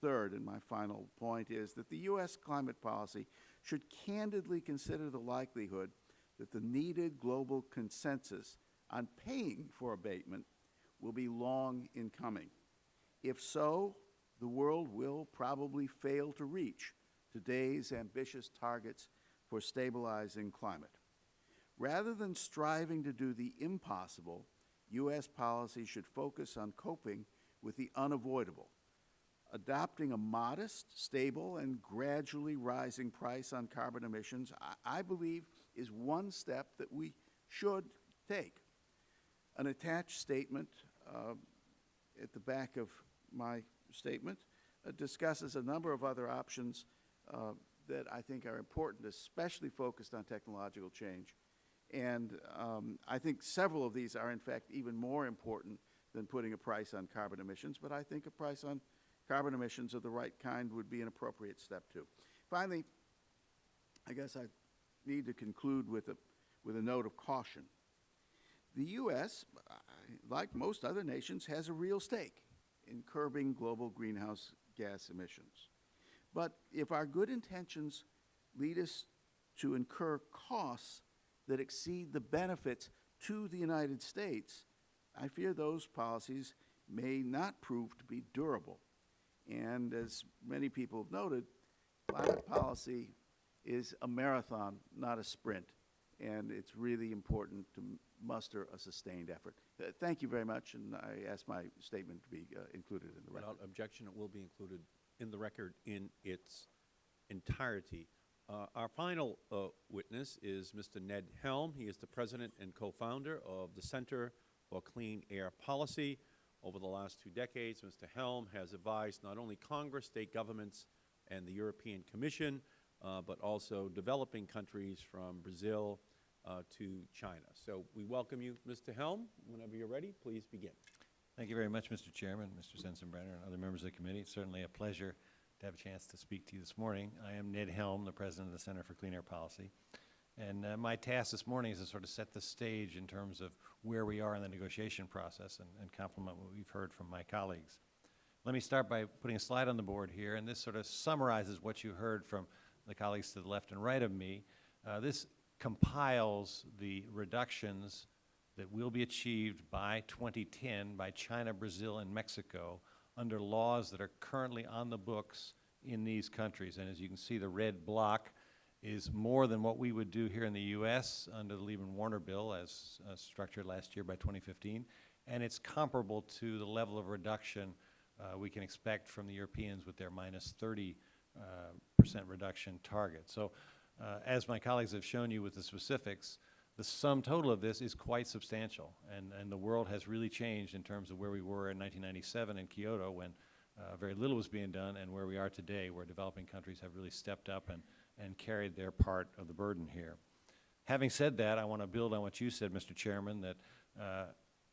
Third, and my final point, is that the U.S. climate policy should candidly consider the likelihood that the needed global consensus on paying for abatement will be long in coming. If so, the world will probably fail to reach today's ambitious targets for stabilizing climate. Rather than striving to do the impossible, U.S. policy should focus on coping with the unavoidable, adopting a modest, stable, and gradually rising price on carbon emissions, I, I believe, is one step that we should take. An attached statement uh, at the back of my statement uh, discusses a number of other options uh, that I think are important, especially focused on technological change. And um, I think several of these are, in fact, even more important than putting a price on carbon emissions, but I think a price on carbon emissions of the right kind would be an appropriate step too. Finally, I guess I need to conclude with a, with a note of caution. The U.S., like most other nations, has a real stake in curbing global greenhouse gas emissions. But if our good intentions lead us to incur costs that exceed the benefits to the United States, I fear those policies may not prove to be durable. And as many people have noted, climate policy is a marathon, not a sprint. And it's really important to muster a sustained effort. Uh, thank you very much, and I ask my statement to be uh, included in the record. Without objection, it will be included in the record in its entirety. Uh, Our final uh, witness is Mr. Ned Helme. He is the president and co-founder of the Center for Clean Air Policy. Over the last two decades, Mr. Helme has advised not only Congress, state governments, and the European Commission, uh, but also developing countries from Brazil to China. So we welcome you, Mr. Helme. Whenever you're ready, please begin. Thank you very much, Mr. Chairman, Mr. Sensenbrenner, and other members of the committee. It's certainly a pleasure to have a chance to speak to you this morning. I am Ned Helme, the president of the Center for Clean Air Policy. And uh, my task this morning is to sort of set the stage in terms of where we are in the negotiation process and, and complement what we've heard from my colleagues. Let me start by putting a slide on the board here, and this sort of summarizes what you heard from the colleagues to the left and right of me. Uh, this compiles the reductions that will be achieved by 2010 by China, Brazil, and Mexico under laws that are currently on the books in these countries. And as you can see, the red block is more than what we would do here in the U.S. under the Lieberman-Warner bill as uh, structured last year by 2015. And it's comparable to the level of reduction uh, we can expect from the Europeans with their minus 30 uh, percent reduction target. So uh, as my colleagues have shown you with the specifics, the sum total of this is quite substantial, and, and the world has really changed in terms of where we were in 1997 in Kyoto when uh, very little was being done, and where we are today, where developing countries have really stepped up and, and carried their part of the burden here. Having said that, I want to build on what you said, Mr. Chairman, that uh,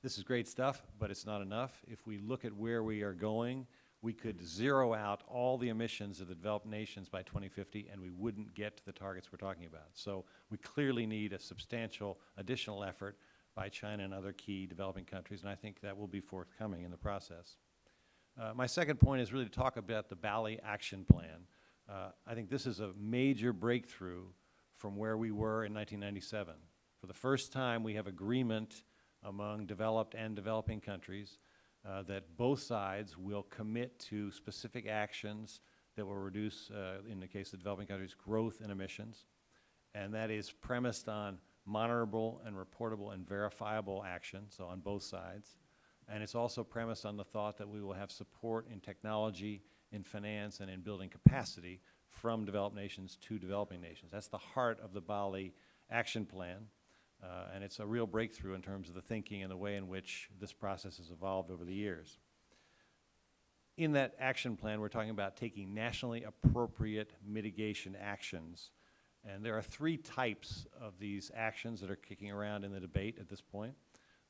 this is great stuff, but it's not enough. If we look at where we are going, we could zero out all the emissions of the developed nations by 2050, and we wouldn't get to the targets we're talking about. So we clearly need a substantial additional effort by China and other key developing countries, and I think that will be forthcoming in the process. Uh, my second point is really to talk about the Bali Action Plan. Uh, I think this is a major breakthrough from where we were in 1997. For the first time, we have agreement among developed and developing countries uh, that both sides will commit to specific actions that will reduce, uh, in the case of developing countries, growth in emissions. And that is premised on monitorable and reportable and verifiable action, so on both sides. And it's also premised on the thought that we will have support in technology, in finance, and in building capacity from developed nations to developing nations. That's the heart of the Bali Action Plan. Uh, and it's a real breakthrough in terms of the thinking and the way in which this process has evolved over the years. In that action plan, we're talking about taking nationally appropriate mitigation actions. And there are three types of these actions that are kicking around in the debate at this point.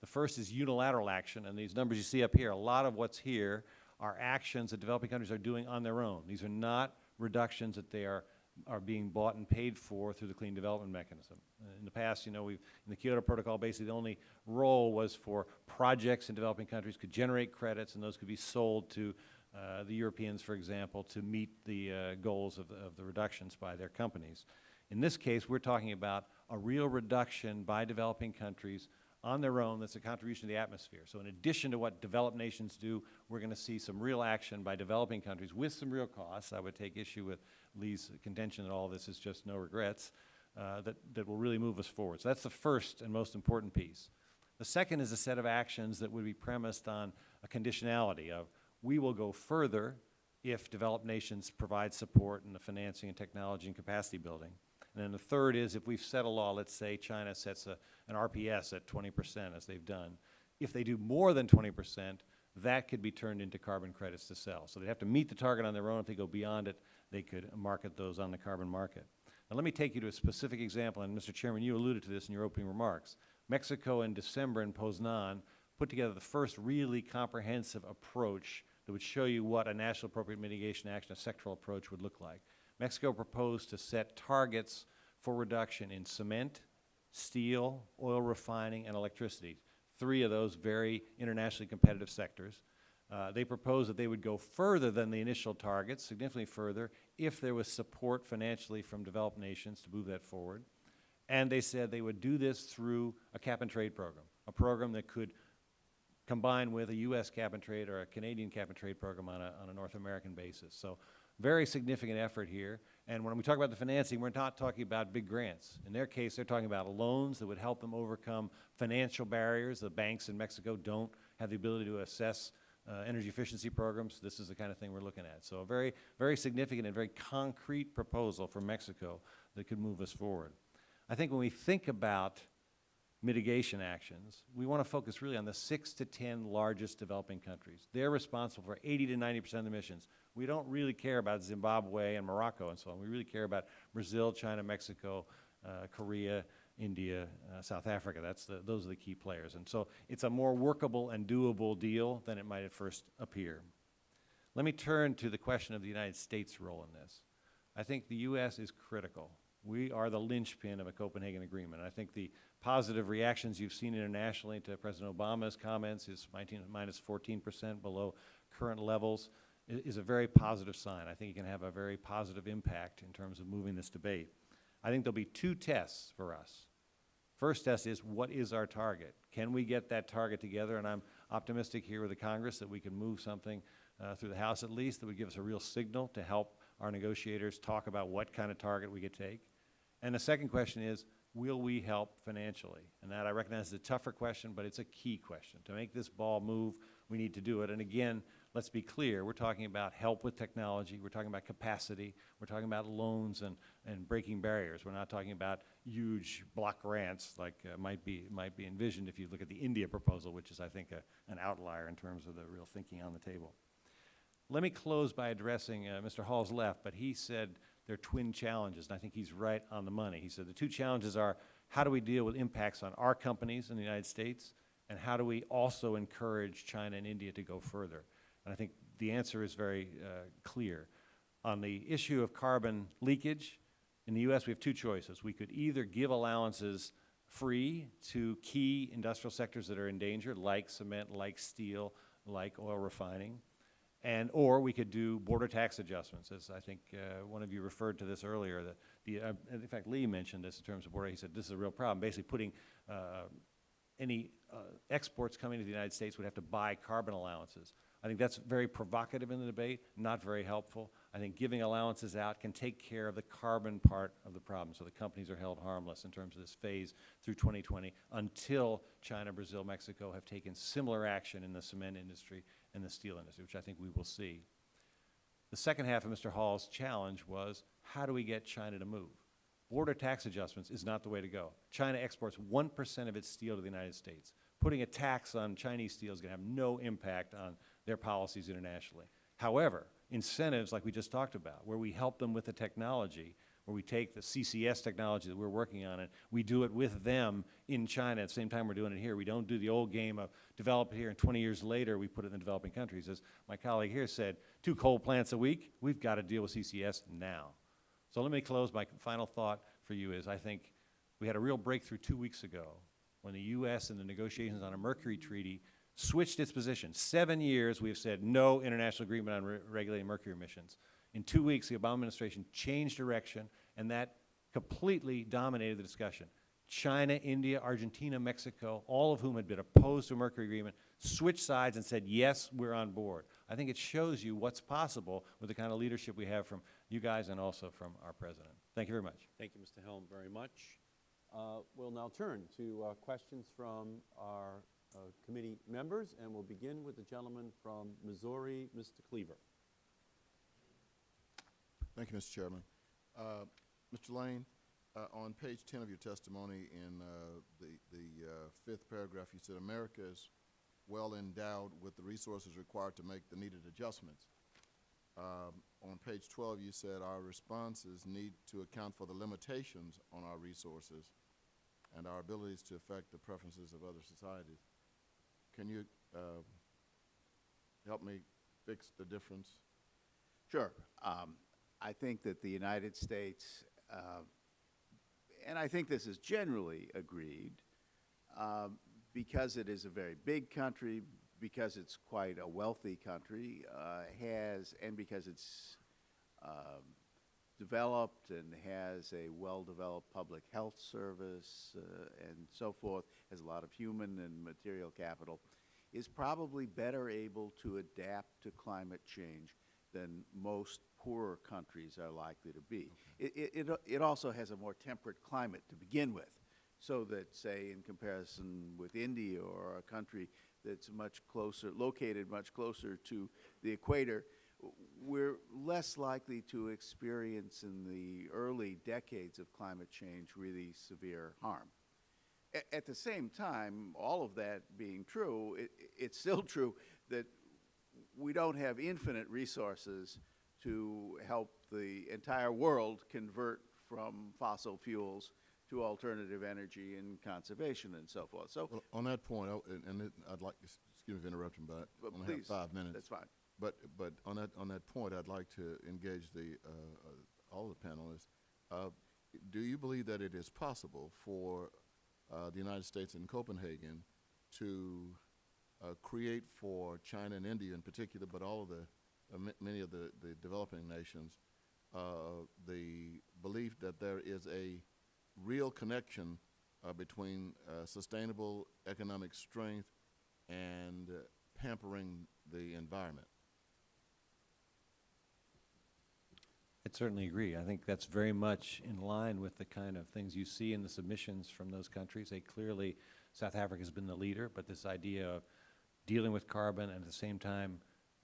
The first is unilateral action, and these numbers you see up here, a lot of what's here are actions that developing countries are doing on their own. These are not reductions that they are are being bought and paid for through the clean development mechanism. Uh, in the past, you know, we've, in the Kyoto Protocol, basically the only role was for projects in developing countries could generate credits and those could be sold to uh, the Europeans, for example, to meet the uh, goals of of the reductions by their companies. In this case, we're talking about a real reduction by developing countries on their own that's a contribution to the atmosphere. So in addition to what developed nations do, we're going to see some real action by developing countries with some real costs. I would take issue with Lee's contention that all this is just no regrets, uh, that, that will really move us forward. So that's the first and most important piece. The second is a set of actions that would be premised on a conditionality of we will go further if developed nations provide support in the financing and technology and capacity building. And then the third is if we've set a law, let's say China sets a, an RPS at 20 percent, as they've done. If they do more than 20 percent, that could be turned into carbon credits to sell. So they'd have to meet the target on their own. If they go beyond it, they could market those on the carbon market. Now let me take you to a specific example, and Mr. Chairman, you alluded to this in your opening remarks. Mexico in December in Poznan put together the first really comprehensive approach that would show you what a national appropriate mitigation action, a sectoral approach would look like. Mexico proposed to set targets for reduction in cement, steel, oil refining, and electricity, three of those very internationally competitive sectors. Uh, they proposed that they would go further than the initial targets, significantly further, if there was support financially from developed nations to move that forward. And they said they would do this through a cap-and-trade program, a program that could combine with a U.S. cap-and-trade or a Canadian cap-and-trade program on a, on a North American basis. So very significant effort here. And when we talk about the financing, we're not talking about big grants. In their case, they're talking about loans that would help them overcome financial barriers. The banks in Mexico don't have the ability to assess uh, energy efficiency programs. This is the kind of thing we're looking at. So a very, very significant and very concrete proposal for Mexico that could move us forward. I think when we think about mitigation actions, we want to focus really on the six to 10 largest developing countries. They're responsible for 80 to 90 percent of emissions. We don't really care about Zimbabwe and Morocco and so on. We really care about Brazil, China, Mexico, uh, Korea, India, uh, South Africa. That's the, those are the key players. And so it's a more workable and doable deal than it might at first appear. Let me turn to the question of the United States' role in this. I think the U.S. is critical. We are the linchpin of a Copenhagen Agreement. I think the positive reactions you've seen internationally to President Obama's comments, his 19, minus 14 percent below current levels, is a very positive sign. I think it can have a very positive impact in terms of moving this debate. I think there'll be two tests for us. First test is, what is our target? Can we get that target together? And I'm optimistic here with the Congress that we can move something uh, through the House at least that would give us a real signal to help our negotiators talk about what kind of target we could take. And the second question is, will we help financially? And that I recognize is a tougher question, but it's a key question. To make this ball move, we need to do it. And again, let's be clear, we're talking about help with technology, we're talking about capacity, we're talking about loans and, and breaking barriers. We're not talking about huge block grants like uh, might be, might be envisioned if you look at the India proposal, which is, I think, a, an outlier in terms of the real thinking on the table. Let me close by addressing uh, Mr. Hall's left, but he said they're twin challenges, and I think he's right on the money. He said the two challenges are how do we deal with impacts on our companies in the United States, and how do we also encourage China and India to go further? And I think the answer is very uh, clear. On the issue of carbon leakage, in the U.S., we have two choices. We could either give allowances free to key industrial sectors that are in danger, like cement, like steel, like oil refining, and, or we could do border tax adjustments, as I think uh, one of you referred to this earlier. That the, uh, in fact, Lee mentioned this in terms of border. He said this is a real problem. Basically, putting uh, any uh, exports coming to the United States would have to buy carbon allowances. I think that's very provocative in the debate, not very helpful. I think giving allowances out can take care of the carbon part of the problem, so the companies are held harmless in terms of this phase through 2020 until China, Brazil, Mexico have taken similar action in the cement industry and the steel industry, which I think we will see. The second half of Mr. Hall's challenge was, how do we get China to move? Border tax adjustments is not the way to go. China exports 1% of its steel to the United States. Putting a tax on Chinese steel is going to have no impact on their policies internationally. However, incentives like we just talked about, where we help them with the technology, where we take the CCS technology that we're working on and we do it with them in China at the same time we're doing it here. We don't do the old game of develop it here and 20 years later we put it in the developing countries. As my colleague here said, two coal plants a week, we've got to deal with CCS now. So let me close. My final thought for you is I think we had a real breakthrough two weeks ago when the U.S. in the negotiations on a Mercury Treaty switched its position. Seven years we have said no international agreement on re regulating mercury emissions. In two weeks, the Obama administration changed direction, and that completely dominated the discussion. China, India, Argentina, Mexico, all of whom had been opposed to a mercury agreement, switched sides and said, yes, we're on board. I think it shows you what's possible with the kind of leadership we have from you guys and also from our president. Thank you very much. Thank you, Mr. Helme, very much. Uh, We'll now turn to uh, questions from our uh, committee members, and we'll begin with the gentleman from Missouri, Mr. Cleaver. Thank you, Mr. Chairman. Uh, Mr. Lane, uh, on page 10 of your testimony in uh, the, the uh, fifth paragraph, you said America is well endowed with the resources required to make the needed adjustments. Um, on page 12, you said our responses need to account for the limitations on our resources and our abilities to affect the preferences of other societies. Can you uh, help me fix the difference? Sure. Um, I think that the United States, uh, and I think this is generally agreed, um, because it is a very big country, because it's quite a wealthy country, uh, has, and because it's um, developed and has a well-developed public health service uh, and so forth, has a lot of human and material capital, is probably better able to adapt to climate change than most poorer countries are likely to be. It, it, it, it also has a more temperate climate to begin with, so that, say, in comparison with India or a country that's much closer, located much closer to the equator, we're less likely to experience in the early decades of climate change really severe harm. A- At the same time, all of that being true, it, it's still true that we don't have infinite resources to help the entire world convert from fossil fuels to alternative energy and conservation and so forth. So, Well, on that point, I- and, and it, I'd like, to s- excuse me for interrupting, but But I only have please, five minutes. that's fine. But, but on that, on that point, I'd like to engage the, uh, uh, all the panelists. Uh, do you believe that it is possible for, the United States and Copenhagen to, uh, create for China and India in particular, but all of the, uh, ma- many of the, the developing nations, uh, the belief that there is a real connection, uh, between, uh, sustainable economic strength and uh, pampering the environment? I'd certainly agree. I think that's very much in line with the kind of things you see in the submissions from those countries. They clearly, South Africa's been the leader, but this idea of dealing with carbon and at the same time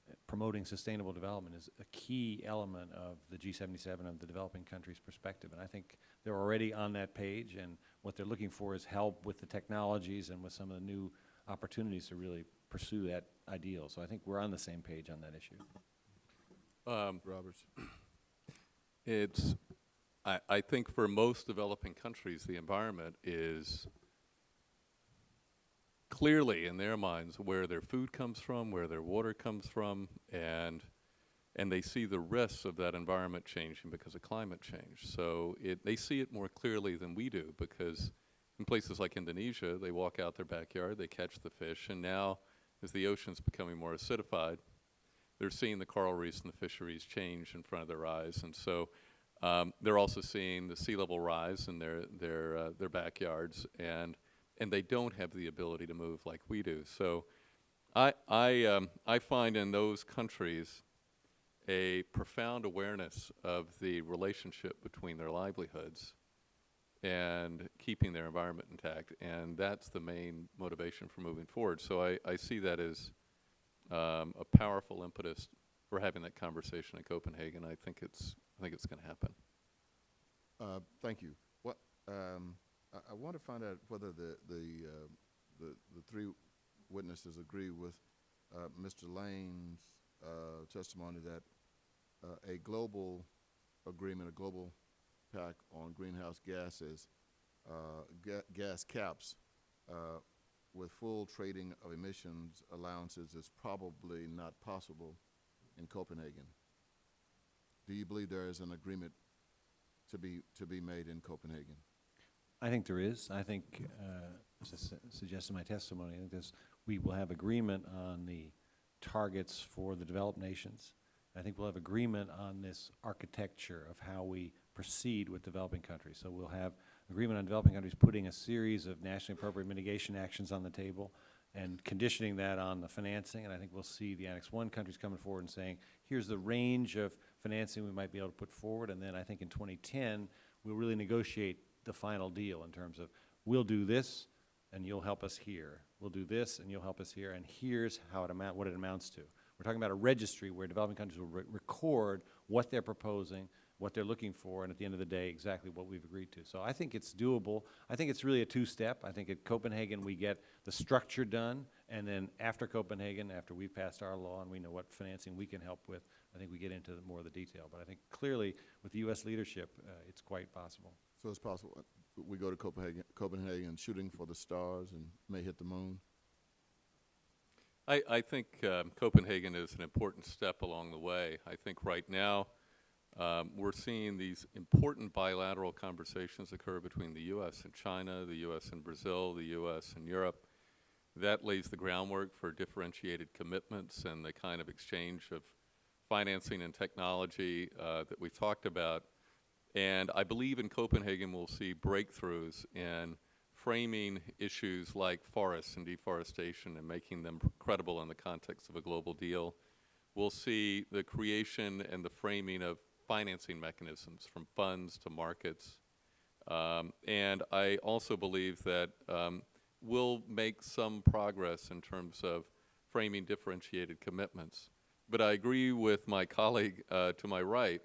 uh, promoting sustainable development is a key element of the G77 of the developing countries' perspective. And I think they're already on that page, and what they're looking for is help with the technologies and with some of the new opportunities to really pursue that ideal. So I think we're on the same page on that issue. Um, Roberts? It's, I, I think for most developing countries, the environment is clearly in their minds where their food comes from, where their water comes from, and, and they see the risks of that environment changing because of climate change. So it, they see it more clearly than we do because in places like Indonesia, they walk out their backyard, they catch the fish, and now as the ocean's becoming more acidified, they're seeing the coral reefs and the fisheries change in front of their eyes, and so um, they're also seeing the sea level rise in their their uh, their backyards, and and they don't have the ability to move like we do. So, I I um, I find in those countries a profound awareness of the relationship between their livelihoods and keeping their environment intact, and that's the main motivation for moving forward. So I, I see that as um, a powerful impetus for having that conversation in Copenhagen. I think it's I think it's going to happen. Uh, Thank you. What, um, I, I want to find out whether the, the, uh, the, the three witnesses agree with, uh, Mr. Lane's, uh, testimony that, uh, a global agreement, a global pact on greenhouse gases, uh, ga- gas caps, with full trading of emissions allowances is probably not possible in Copenhagen. Do you believe there is an agreement to be, to be made in Copenhagen? I think there is. I think, uh, as I su- suggested in my testimony, I think this, we will have agreement on the targets for the developed nations. I think we'll have agreement on this architecture of how we proceed with developing countries. So we'll have agreement on developing countries putting a series of nationally appropriate mitigation actions on the table and conditioning that on the financing. And I think we'll see the Annex One countries coming forward and saying, here's the range of financing we might be able to put forward. And then I think in 2010, we'll really negotiate the final deal in terms of, we'll do this, and you'll help us here. We'll do this, and you'll help us here, and here's how it amount, what it amounts to. We're talking about a registry where developing countries will re- record what they're proposing, what they're looking for, and at the end of the day, exactly what we've agreed to. So I think it's doable. I think it's really a two-step. I think at Copenhagen, we get the structure done, and then after Copenhagen, after we've passed our law and we know what financing we can help with, I think we get into the- more of the detail. But I think clearly, with the U.S. leadership, uh, it's quite possible. So it's possible, uh, we go to Copenhagen, Copenhagen shooting for the stars and may hit the moon? I, I think um, Copenhagen is an important step along the way. I think right now um, we're seeing these important bilateral conversations occur between the U.S. and China, the U.S. and Brazil, the U.S. and Europe. That lays the groundwork for differentiated commitments and the kind of exchange of financing and technology uh, that we talked about. And I believe in Copenhagen we'll see breakthroughs in framing issues like forests and deforestation and making them credible in the context of a global deal. We'll see the creation and the framing of financing mechanisms from funds to markets. Um, and I also believe that um, we'll make some progress in terms of framing differentiated commitments. But I agree with my colleague uh, to my right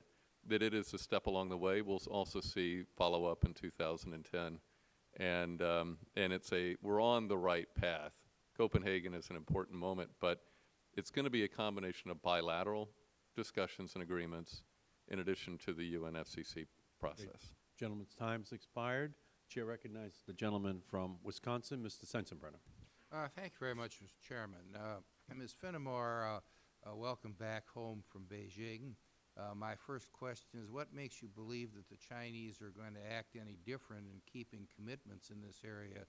that it is a step along the way. We'll also see follow-up in 2010. And, um, and it's a, we're on the right path. Copenhagen is an important moment, but it's going to be a combination of bilateral discussions and agreements in addition to the UNFCCC process. Gentleman's time's expired. Chair recognizes the gentleman from Wisconsin, Mr. Sensenbrenner. Uh, Thank you very much, Mr. Chairman. Uh, Ms. Finamore, uh, uh, welcome back home from Beijing. Uh, My first question is, what makes you believe that the Chinese are going to act any different in keeping commitments in this area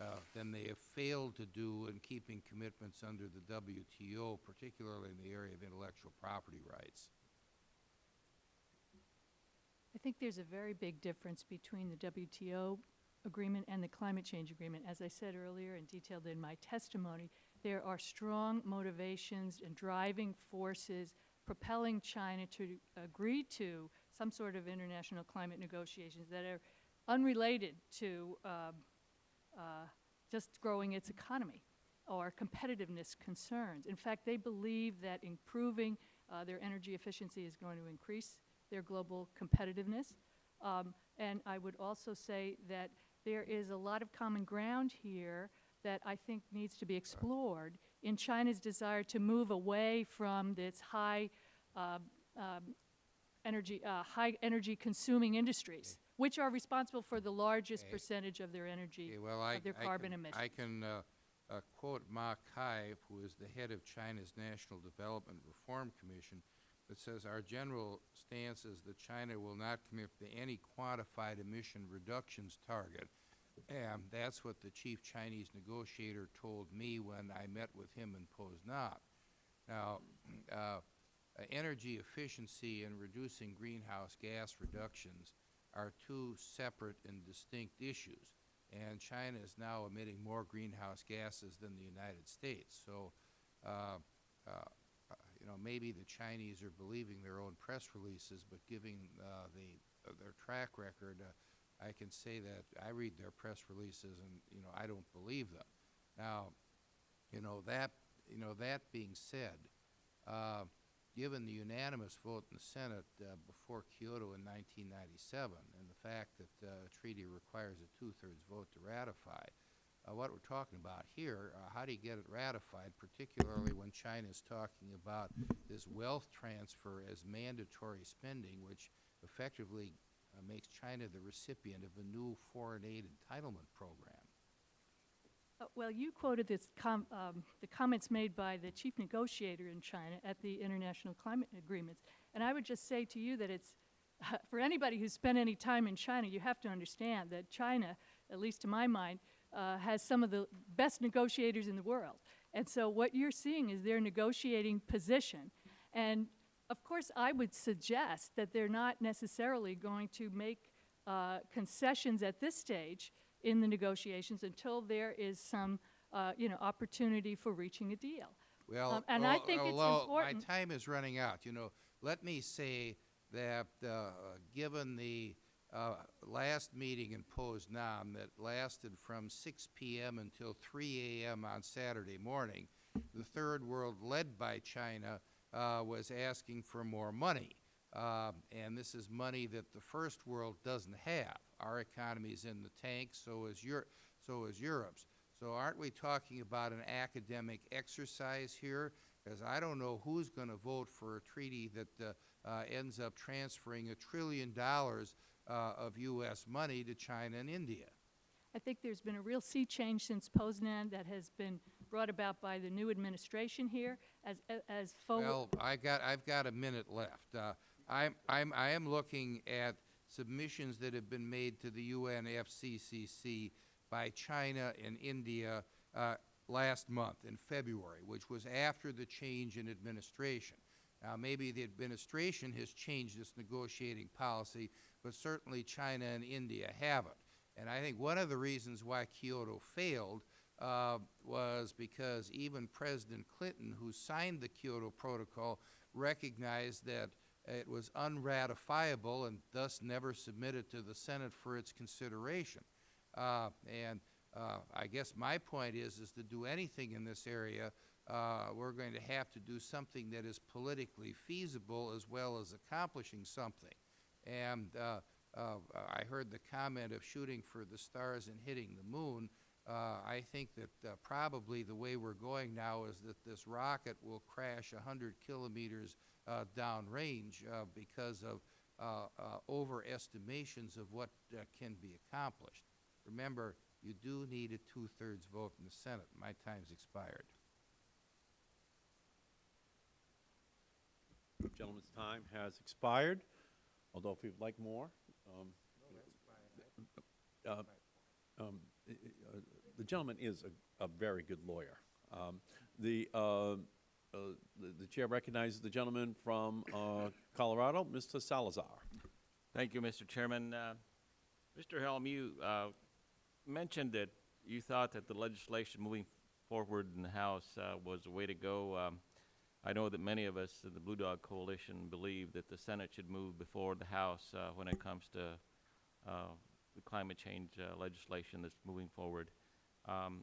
uh, than they have failed to do in keeping commitments under the WTO, particularly in the area of intellectual property rights? I think there's a very big difference between the WTO agreement and the climate change agreement. As I said earlier and detailed in my testimony, there are strong motivations and driving forces propelling China to agree to some sort of international climate negotiations that are unrelated to um, uh, just growing its economy or competitiveness concerns. In fact, they believe that improving uh, their energy efficiency is going to increase their global competitiveness. Um, and I would also say that there is a lot of common ground here that I think needs to be explored in China's desire to move away from its high uh, um, energy, uh, high energy consuming industries, which are responsible for the largest Okay. percentage of their energy, Okay, well, I, of their I carbon can, emissions. I can uh, uh, quote Ma Kai, who is the head of China's National Development Reform Commission, that says our general stance is that China will not commit to any quantified emission reductions target. And that's what the chief Chinese negotiator told me when I met with him in Poznan. Now, uh, uh, energy efficiency and reducing greenhouse gas reductions are two separate and distinct issues. And China is now emitting more greenhouse gases than the United States. So, uh, uh, know, maybe the Chinese are believing their own press releases, but giving uh, the uh, their track record, uh, I can say that I read their press releases and you know I don't believe them. Now, you know that you know that being said, uh, given the unanimous vote in the Senate uh, before Kyoto in 1997, and the fact that uh, a treaty requires a two-thirds vote to ratify, uh, what we're talking about here, uh, how do you get it ratified, particularly when China is talking about this wealth transfer as mandatory spending, which effectively uh, makes China the recipient of a new foreign aid entitlement program. Uh, Well, you quoted this com- um, the comments made by the chief negotiator in China at the international climate agreements. And I would just say to you that it's, for anybody who's spent any time in China, you have to understand that China, at least to my mind, uh, has some of the best negotiators in the world. And so what you're seeing is their negotiating position. And of course, I would suggest that they're not necessarily going to make uh, concessions at this stage in the negotiations until there is some, uh, you know, opportunity for reaching a deal. Well, Um, and I think it's important- My time is running out, you know, let me say that, uh, given the, uh, last meeting in Poznan that lasted from six PM until three AM on Saturday morning, the third world, led by China, uh, was asking for more money. Uh, and this is money that the first world doesn't have. Our economy is in the tank, so is Eur- so is Europe's. So aren't we talking about an academic exercise here? Because I don't know who's going to vote for a treaty that uh, uh, ends up transferring a trillion dollars uh, of U.S. money to China and India. I think there's been a real sea change since Poznan that has been brought about by the new administration here as, as forward. Well, I got, I've got a minute left. Uh, I'm, I'm, I am looking at submissions that have been made to the UNFCCC by China and India uh, last month in February, which was after the change in administration. Now, maybe the administration has changed its negotiating policy, but certainly China and India haven't. And I think one of the reasons why Kyoto failed uh, was because even President Clinton, who signed the Kyoto Protocol, recognized that it was unratifiable and thus never submitted to the Senate for its consideration. Uh, and uh, I guess my point is, is to do anything in this area, uh, we're going to have to do something that is politically feasible as well as accomplishing something. And uh, uh, I heard the comment of shooting for the stars and hitting the moon. Uh, I think that uh, probably the way we're going now is that this rocket will crash 100 kilometers uh, downrange uh, because of overestimations of what can be accomplished. Remember, you do need a two-thirds vote in the Senate. My time's expired. Gentleman's time has expired, although if you'd like more. um, uh, um, i- i- uh, The gentleman is a, a very good lawyer. Um, The, uh, uh, the the chair recognizes the gentleman from uh, Colorado, Mr. Salazar. Thank you, Mr. Chairman. Uh, Mr. Helme, you uh, mentioned that you thought that the legislation moving forward in the House uh, was the way to go. Um, I know that many of us in the Blue Dog Coalition believe that the Senate should move before the House uh, when it comes to uh, the climate change uh, legislation that's moving forward. Um,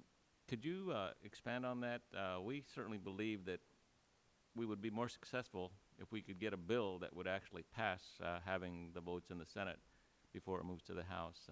Could you uh, expand on that? Uh, We certainly believe that we would be more successful if we could get a bill that would actually pass, having the votes in the Senate before it moves to the House.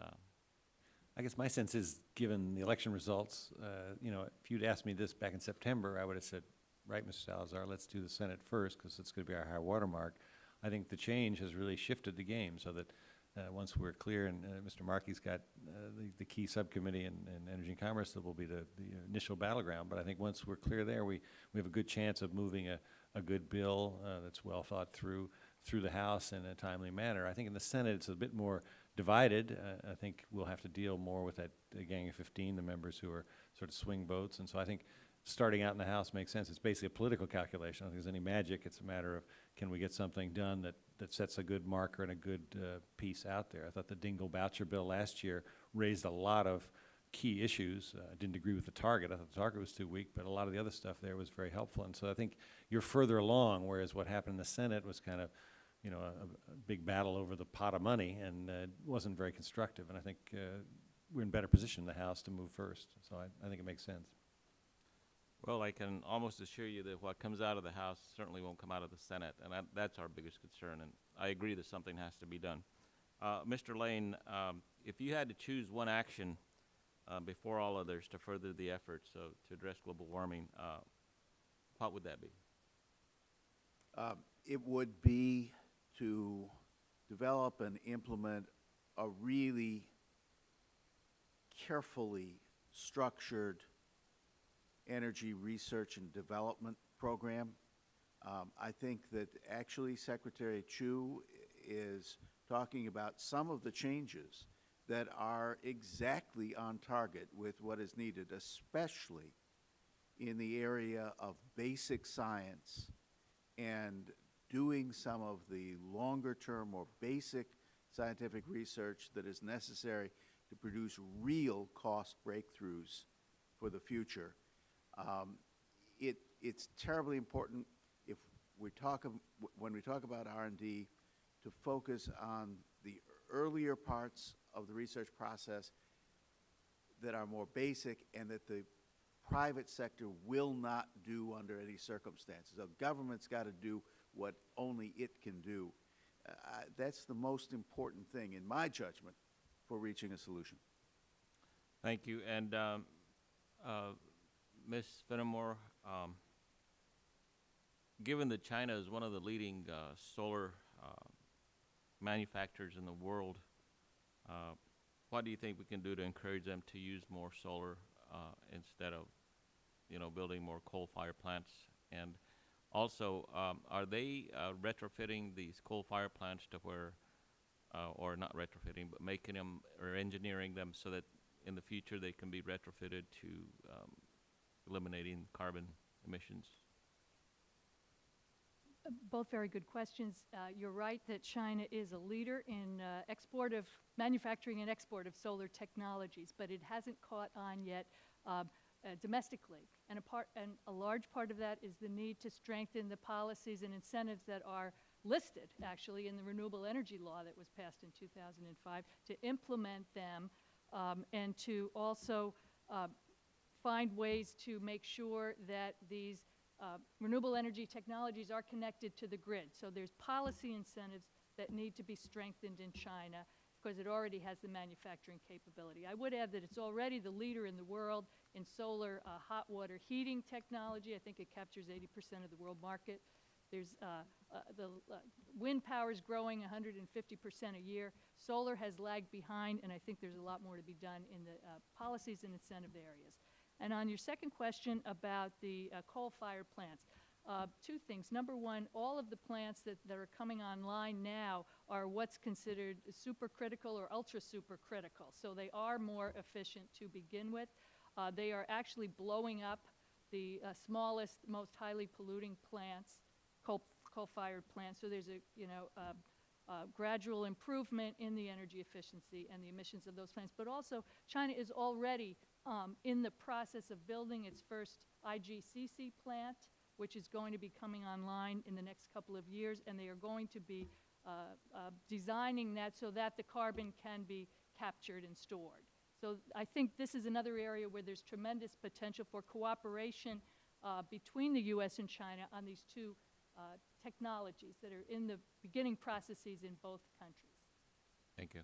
I guess my sense is, given the election results, uh, you know, if you'd asked me this back in September, I would have said, right, Mr. Salazar, let's do the Senate first, because it's going to be our high water mark. I think the change has really shifted the game, so that uh, once we're clear, and uh, Mr. Markey's got uh, the, the key subcommittee in, in Energy and Commerce that will be the, the initial battleground, but I think once we're clear there, we, we have a good chance of moving a, a good bill uh, that's well thought through, through the House in a timely manner. I think in the Senate, it's a bit more divided. Uh, I think we'll have to deal more with that gang of 15, the members who are sort of swing votes. And so I think starting out in the House makes sense. It's basically a political calculation. I don't think there's any magic. It's a matter of can we get something done that, that sets a good marker and a good uh, piece out there. I thought the Dingell Boucher bill last year raised a lot of key issues. Uh, I didn't agree with the target. I thought the target was too weak, but a lot of the other stuff there was very helpful. And so I think you're further along, whereas what happened in the Senate was kind of you know, a, a big battle over the pot of money and uh, wasn't very constructive. And I think uh, we're in better position in the House to move first. So I, I think it makes sense. Well, I can almost assure you that what comes out of the House certainly won't come out of the Senate, and that, that's our biggest concern, and I agree that something has to be done. Uh, Mr. Lane, um, if you had to choose one action uh, before all others to further the efforts of, to address global warming, uh, what would that be? Um, It would be to develop and implement a really carefully structured energy research and development program. Um, I think that actually Secretary Chu is talking about some of the changes that are exactly on target with what is needed, especially in the area of basic science and doing some of the longer-term or basic scientific research that is necessary to produce real cost breakthroughs for the future. Um, it, it's terribly important if we talk, when we talk about R and D, to focus on the earlier parts of the research process that are more basic and that the private sector will not do under any circumstances. The government's got to do what only it can do. Uh, that's the most important thing, in my judgment, for reaching a solution. Thank you. And um, uh, Ms. Finamore, um, given that China is one of the leading uh, solar uh, manufacturers in the world, uh, what do you think we can do to encourage them to use more solar uh, instead of, you know, building more coal-fired plants? And also, um, are they uh, retrofitting these coal-fired plants to where, uh, or not retrofitting, but making them or engineering them so that in the future they can be retrofitted to um, eliminating carbon emissions? Both very good questions. Uh, You're right that China is a leader in uh, export of, manufacturing and export of solar technologies, but it hasn't caught on yet um, uh, domestically. And a part, and a large part of that is the need to strengthen the policies and incentives that are listed, actually, in the renewable energy law that was passed in 2005, to implement them um, and to also um, find ways to make sure that these uh, renewable energy technologies are connected to the grid. So there's policy incentives that need to be strengthened in China because it already has the manufacturing capability. I would add that it's already the leader in the world in solar uh, hot water heating technology. I think it captures 80% of the world market. There's uh, uh, the uh, wind power is growing 150% a year. Solar has lagged behind, and I think there's a lot more to be done in the uh, policies and incentive areas. And on your second question about the uh, coal-fired plants, uh, two things. Number one, all of the plants that, that are coming online now are what's considered supercritical or ultra supercritical. So they are more efficient to begin with. Uh, they are actually blowing up the uh, smallest, most highly polluting plants, coal, coal-fired plants. So there's a, you know, uh, uh, gradual improvement in the energy efficiency and the emissions of those plants. But also, China is already um, in the process of building its first IGCC plant, which is going to be coming online in the next couple of years, and they are going to be uh, uh, designing that so that the carbon can be captured and stored. So I think this is another area where there's tremendous potential for cooperation uh, between the U.S. and China on these two uh, technologies that are in the beginning processes in both countries. Thank you.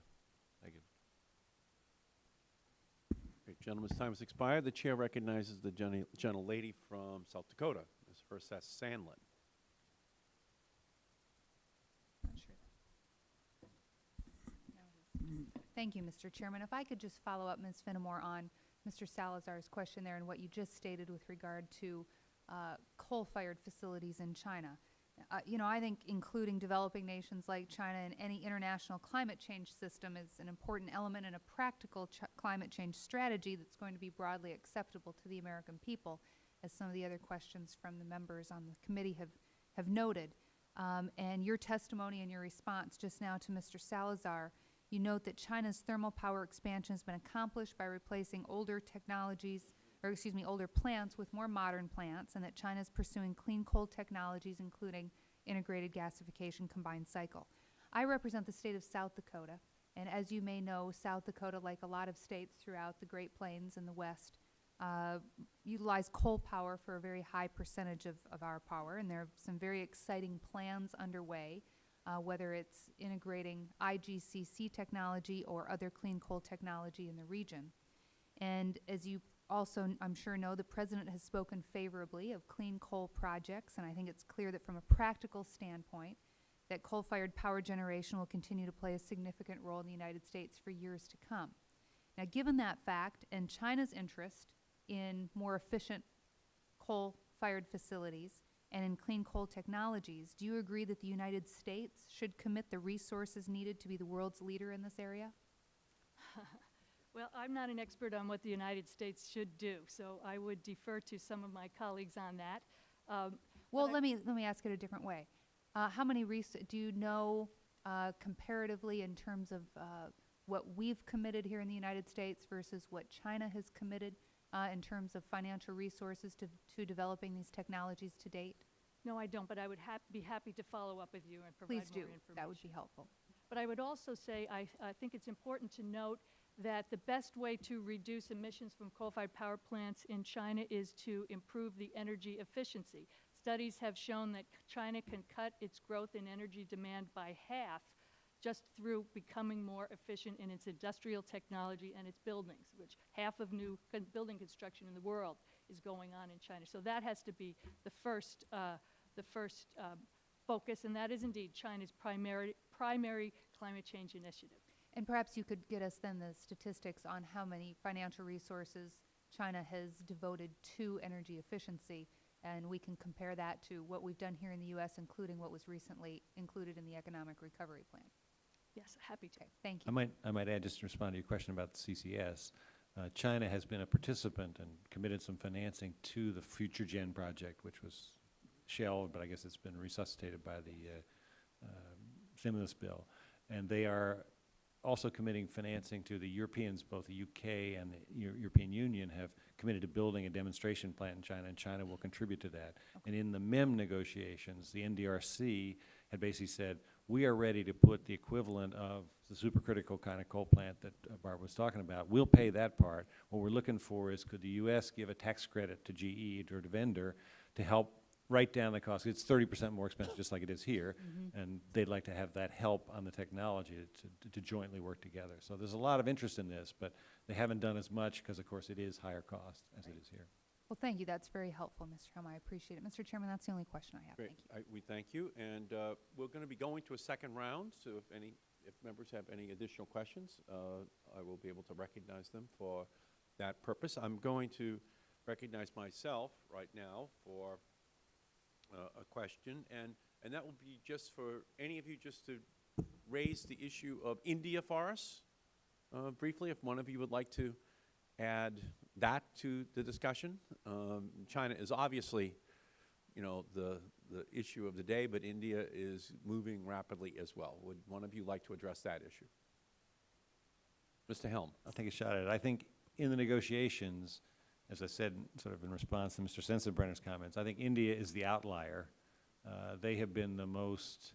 Thank you. Great, gentleman's time has expired. The chair recognizes the gentle lady from South Dakota, Ms. Herseth Sandlin. Thank you, Mr. Chairman. If I could just follow up, Ms. Finamore, on Mr. Salazar's question there and what you just stated with regard to uh, coal-fired facilities in China. Uh, you know, I think including developing nations like China in any international climate change system is an important element in a practical ch climate change strategy that's going to be broadly acceptable to the American people, as some of the other questions from the members on the committee have, have noted. Um, and your testimony and your response just now to Mr. Salazar you note that China's thermal power expansion has been accomplished by replacing older technologies, or excuse me, older plants with more modern plants, and that China is pursuing clean coal technologies, including integrated gasification combined cycle. I represent the state of South Dakota, and as you may know, South Dakota, like a lot of states throughout the Great Plains and the West, uh, utilize coal power for a very high percentage of, of our power, and there are some very exciting plans underway uh, whether it's integrating IGCC technology or other clean coal technology in the region. And as you also, I'm sure, know, the President has spoken favorably of clean coal projects, and I think it's clear that from a practical standpoint, that coal-fired power generation will continue to play a significant role in the United States for years to come. Now, given that fact and China's interest in more efficient coal-fired facilities, and in clean coal technologies, do you agree that the United States should commit the resources needed to be the world's leader in this area? Well, I'm not an expert on what the United States should do, so I would defer to some of my colleagues on that. Um, Well, I- let me, let me ask it a different way. Uh, how many do you know, uh, comparatively in terms of, uh, what we've committed here in the United States versus what China has committed, uh, in terms of financial resources to, to developing these technologies to date? No, I don't, but I would hap- be happy to follow up with you and provide more Please do. information. That would be helpful. But I would also say, I, I think it's important to note that the best way to reduce emissions from coal-fired power plants in China is to improve the energy efficiency. Studies have shown that China can cut its growth in energy demand by half just through becoming more efficient in its industrial technology and its buildings, which half of new con- building construction in the world is going on in China. So that has to be the first, uh, the first um, focus, and that is indeed China's primary, primary climate change initiative. And perhaps you could get us then the statistics on how many financial resources China has devoted to energy efficiency, and we can compare that to what we've done here in the U.S., including what was recently included in the Economic Recovery Plan. Yes, happy to. Okay, thank I you. might, I might add, just to respond to your question about the CCS, uh, China has been a participant and committed some financing to the Future Gen project, which was shelved, but I guess it's been resuscitated by the uh, um, stimulus bill. And they are also committing financing to the Europeans, both the UK and the Eu- European Union have committed to building a demonstration plant in China, and China will contribute to that. And in the MEM negotiations, the NDRC had basically said, we are ready to put the equivalent of the supercritical kind of coal plant that uh, Barbara was talking about. We'll pay that part. What we're looking for is could the U.S. give a tax credit to GE or to vendor to help write down the cost? It's thirty percent more expensive, just like it is here, and they'd like to have that help on the technology to, to jointly work together. So there's a lot of interest in this, but they haven't done as much because, of course, it is higher cost as it is here. Well, thank you. That's very helpful, Mr. Helme. I appreciate it. Mr. Chairman, that's the only question I have. Great. Thank you. I- We thank you, and uh, we're going to be going to a second round, so if any, if members have any additional questions, uh, I will be able to recognize them for that purpose. I'm going to recognize myself right now for a question, and, and that will be just for any of you just to raise the issue of India for us uh, briefly, if one of you would like to add that to the discussion. Um, China is obviously, you know, the, the issue of the day, but India is moving rapidly as well. Would one of you like to address that issue? Mr. Helme. I'll take a shot at it. I think in the negotiations, as I said, sort of in response to Mr. Sensenbrenner's comments, I think India is the outlier. Uh, they have been the most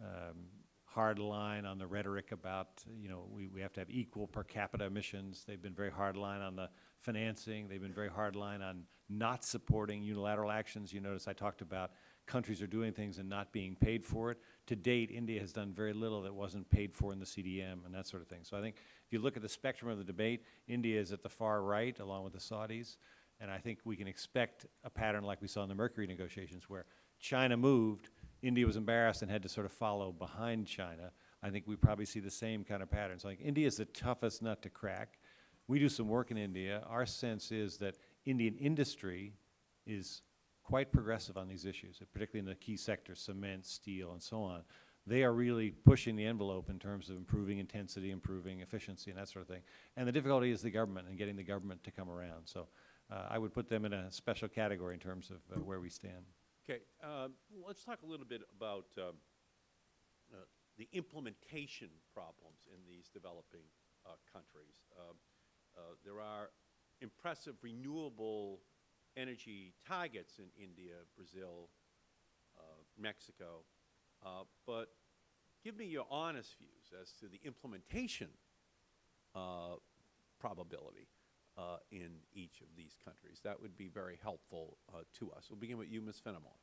um, hard line on the rhetoric about, you know, we, we have to have equal per capita emissions. They've been very hard line on the financing. They've been very hard line on not supporting unilateral actions. You notice I talked about countries are doing things and not being paid for it. To date, India has done very little that wasn't paid for in the CDM and that sort of thing. So I think you look at the spectrum of the debate, India is at the far right along with the Saudis. And I think we can expect a pattern like we saw in the Mercury negotiations where China moved, India was embarrassed and had to sort of follow behind China. I think we probably see the same kind of pattern. So like India is the toughest nut to crack. We do some work in India. Our sense is that Indian industry is quite progressive on these issues, particularly in the key sectors, cement, steel, and so on. They are really pushing the envelope in terms of improving intensity, improving efficiency, and that sort of thing. And the difficulty is the government and getting the government to come around. So uh, I would put them in a special category in terms of uh, where we stand. Okay, um, let's talk a little bit about um, uh, the implementation problems in these developing uh, countries. Um, uh, There are impressive renewable energy targets in India, Brazil, uh, Mexico, uh, but give me your honest views as to the implementation uh, probability uh, in each of these countries. That would be very helpful uh, to us. We'll begin with you, Ms. Finamore.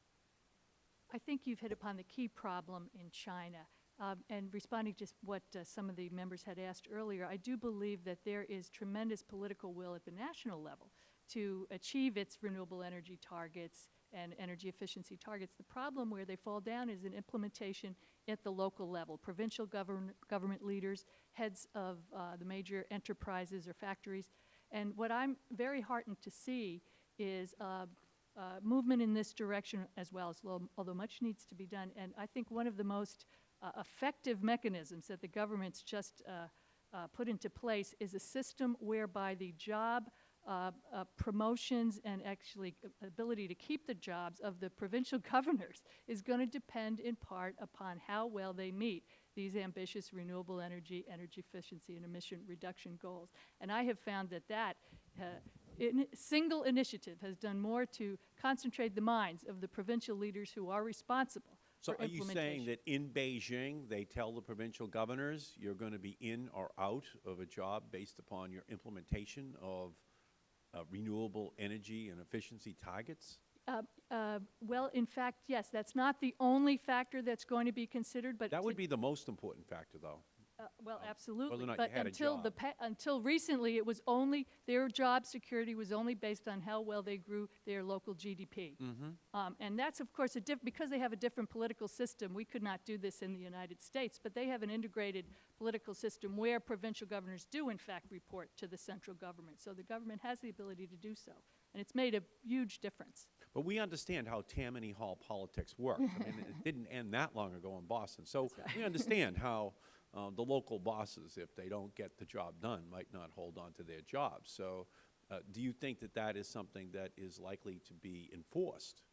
I think you've hit upon the key problem in China. Um, and responding to what uh, some of the members had asked earlier, I do believe that there is tremendous political will at the national level to achieve its renewable energy targets and energy efficiency targets. The problem where they fall down is in implementation at the local level. Provincial govern government leaders, heads of uh, the major enterprises or factories. And what I'm very heartened to see is uh, uh, movement in this direction as well, as although much needs to be done. And I think one of the most uh, effective mechanisms that the government's just uh, uh, put into place is a system whereby the job uh, uh, promotions and actually uh, ability to keep the jobs of the provincial governors is going to depend in part upon how well they meet these ambitious renewable energy, energy efficiency, and emission reduction goals. And I have found that that uh, in, single initiative has done more to concentrate the minds of the provincial leaders who are responsible So are you saying that in Beijing, they tell the provincial governors, you're going to be in or out of a job based upon your implementation of uh, renewable energy and efficiency targets? Uh, uh, Well, in fact, yes, that's not the only factor that's going to be considered, but. That would be the most important factor, though. Uh, Well, absolutely. not you But had a until the, job. pa- until recently, it was only, their job security was only based on how well they grew their local GDP. Um, And that's, of course, a diff, because they have a different political system, we could not do this in the United States, but they have an integrated political system where provincial governors do in fact report to the central government. So the government has the ability to do so. And it's made a huge difference. But we understand how Tammany Hall politics works. I mean, it didn't end that long ago in Boston. So we understand how uh, the local bosses, if they don't get the job done, might not hold on to their jobs. So uh, do you think that that is something that is likely to be enforced?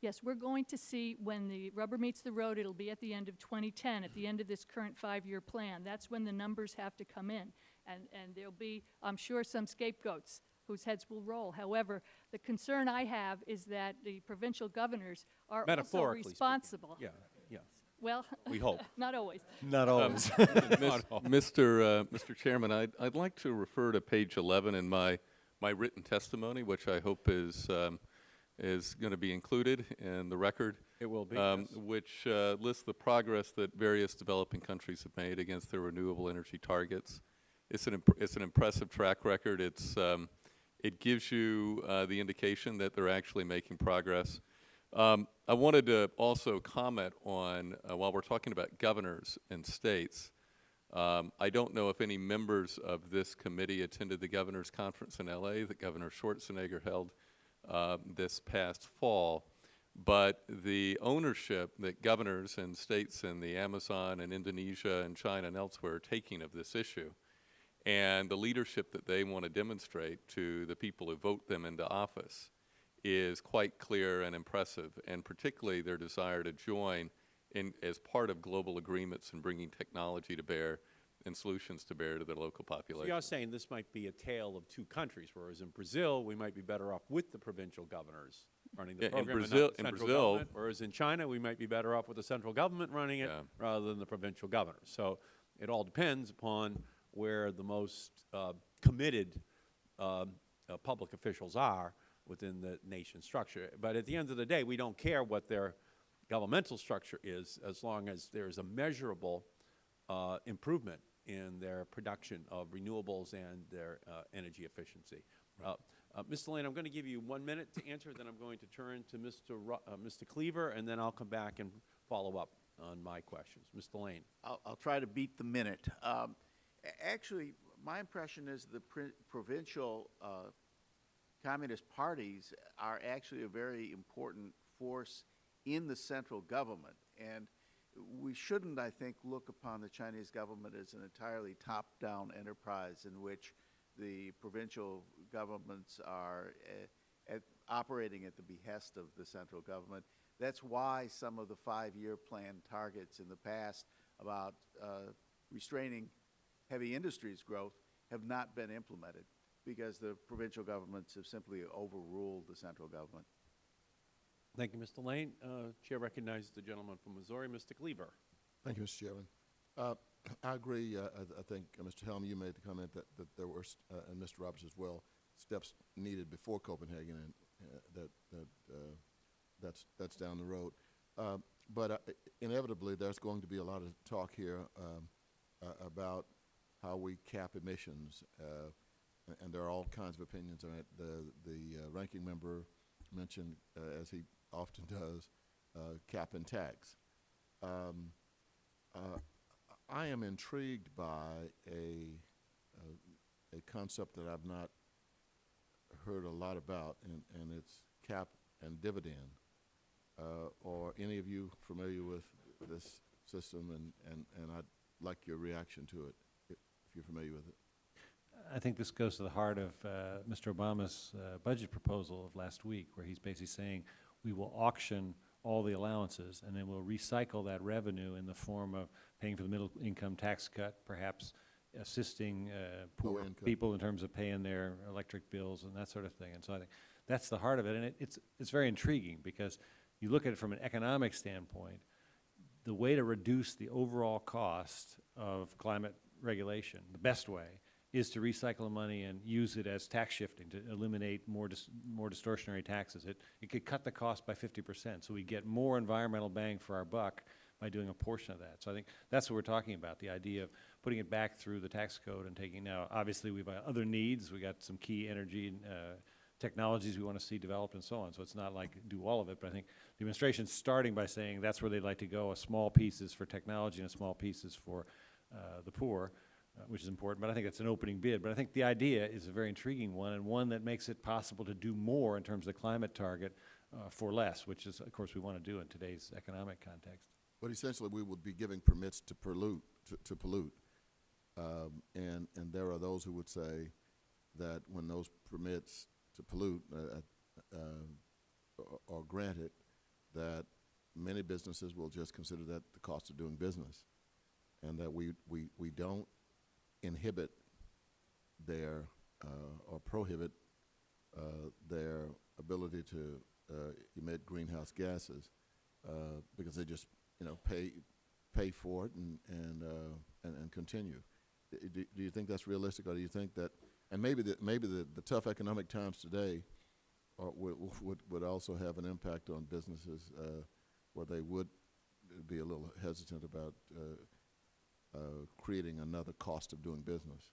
Yes, we're going to see when the rubber meets the road, it'll be at the end of 2010, at the end of this current five-year plan. That's when the numbers have to come in. And, and there'll be, I'm sure, some scapegoats whose heads will roll. However, the concern I have is that the provincial governors are also speaking. responsible. Yeah, yeah. Well, We hope. not always. Not always. Mis- Mr. uh, Mr. Chairman, I'd, I'd like to refer to page 11 in my, my written testimony, which I hope is, um, is going to be included in the record. It will be, um, yes. Which uh, lists the progress that various developing countries have made against their renewable energy targets. It's an, imp- it's an impressive track record. It's, um, it gives you uh, the indication that they're actually making progress. Um, I wanted to also comment on, uh, while we're talking about governors and states, um, I don't know if any members of this committee attended the governor's conference in LA that Governor Schwarzenegger held uh, this past fall. But the ownership that governors and states in the Amazon and Indonesia and China and elsewhere are taking of this issue, and the leadership that they want to demonstrate to the people who vote them into office, is quite clear and impressive, and particularly their desire to join in, as part of global agreements and bringing technology to bear and solutions to bear to their local So population. you're saying this might be a tale of two countries, whereas in Brazil, we might be better off with the provincial governors running the Yeah, in program not Brazil- in Brazil- whereas in China, we might be better off with the central government running it Yeah. rather than the provincial governors. So it all depends upon where the most uh, committed um, uh, public officials are within the nation structure. But at the end of the day, we don't care what their governmental structure is as long as there's a measurable uh, improvement in their production of renewables and their uh, energy efficiency. Uh, uh, Mr. Lane, I'm going to give you one minute to answer, then I'm going to turn to Mr. Ru uh, Mr. Cleaver, and then I'll come back and follow up on my questions. Mr. Lane. I'll, I'll try to beat the minute. Um, actually, my impression is the pr- provincial uh, communist parties are actually a very important force in the central government. And we shouldn't, I think, look upon the Chinese government as an entirely top-down enterprise in which the provincial governments are uh, at, operating at the behest of the central government. That's why some of the five-year plan targets in the past about uh, restraining heavy industries growth have not been implemented because the provincial governments have simply overruled the central government. Thank you, Mr. Lane. Uh, Chair recognizes the gentleman from Missouri, Mr. Cleaver. Thank you, Mr. Chairman. Uh, I agree. Uh, I, I think, uh, Mr. Helme, you made the comment that, that there were, st- uh, and Mr. Roberts as well, steps needed before Copenhagen, and uh, that that uh, that's that's down the road. Uh, but uh, inevitably, there's going to be a lot of talk here um, uh, about how we cap emissions, uh, and there are all kinds of opinions on it. The the uh, ranking member mentioned, uh, as he often does, uh, cap and tax. Um, uh, I am intrigued by a, a, a concept that I've not heard a lot about, and, and it's cap and dividend. Uh, are any of you familiar with this system, and, and, and I'd like your reaction to it, if you're familiar with it. I think this goes to the heart of uh, Mr. Obama's uh, budget proposal of last week, where he's basically saying, we will auction all the allowances, and then we'll recycle that revenue in the form of paying for the middle income tax cut, perhaps assisting uh, poor people in terms of paying their electric bills and that sort of thing. And so I think that's the heart of it, and it, it's, it's very intriguing, because you look at it from an economic standpoint, the way to reduce the overall cost of climate regulation, the best way, is to recycle the money and use it as tax shifting to eliminate more dis- more distortionary taxes. It it could cut the cost by fifty percent, so we get more environmental bang for our buck by doing a portion of that. So I think that's what we're talking about, the idea of putting it back through the tax code and taking now, obviously, we've other needs, we got some key energy uh, technologies we want to see developed and so on. So it's not like do all of it, but I think the administration's starting by saying that's where they'd like to go, a small pieces for technology and a small pieces for uh, the poor, uh, which is important. But I think it's an opening bid. But I think the idea is a very intriguing one and one that makes it possible to do more in terms of the climate target uh, for less, which is, of course, we want to do in today's economic context. But essentially, we would be giving permits to pollute, to, to pollute. Um, and, and there are those who would say that when those permits to pollute, uh, uh, are- are granted, that many businesses will just consider that the cost of doing business. And that we, we, we don't inhibit their, uh, or prohibit, uh, their ability to, uh, emit greenhouse gases, uh, because they just, you know, pay, pay for it and and uh, and, and continue. Do, do you think that's realistic, or do you think that, and maybe the, maybe the, the tough economic times today, would, would would also have an impact on businesses where they would be a little hesitant about Uh, creating another cost of doing business.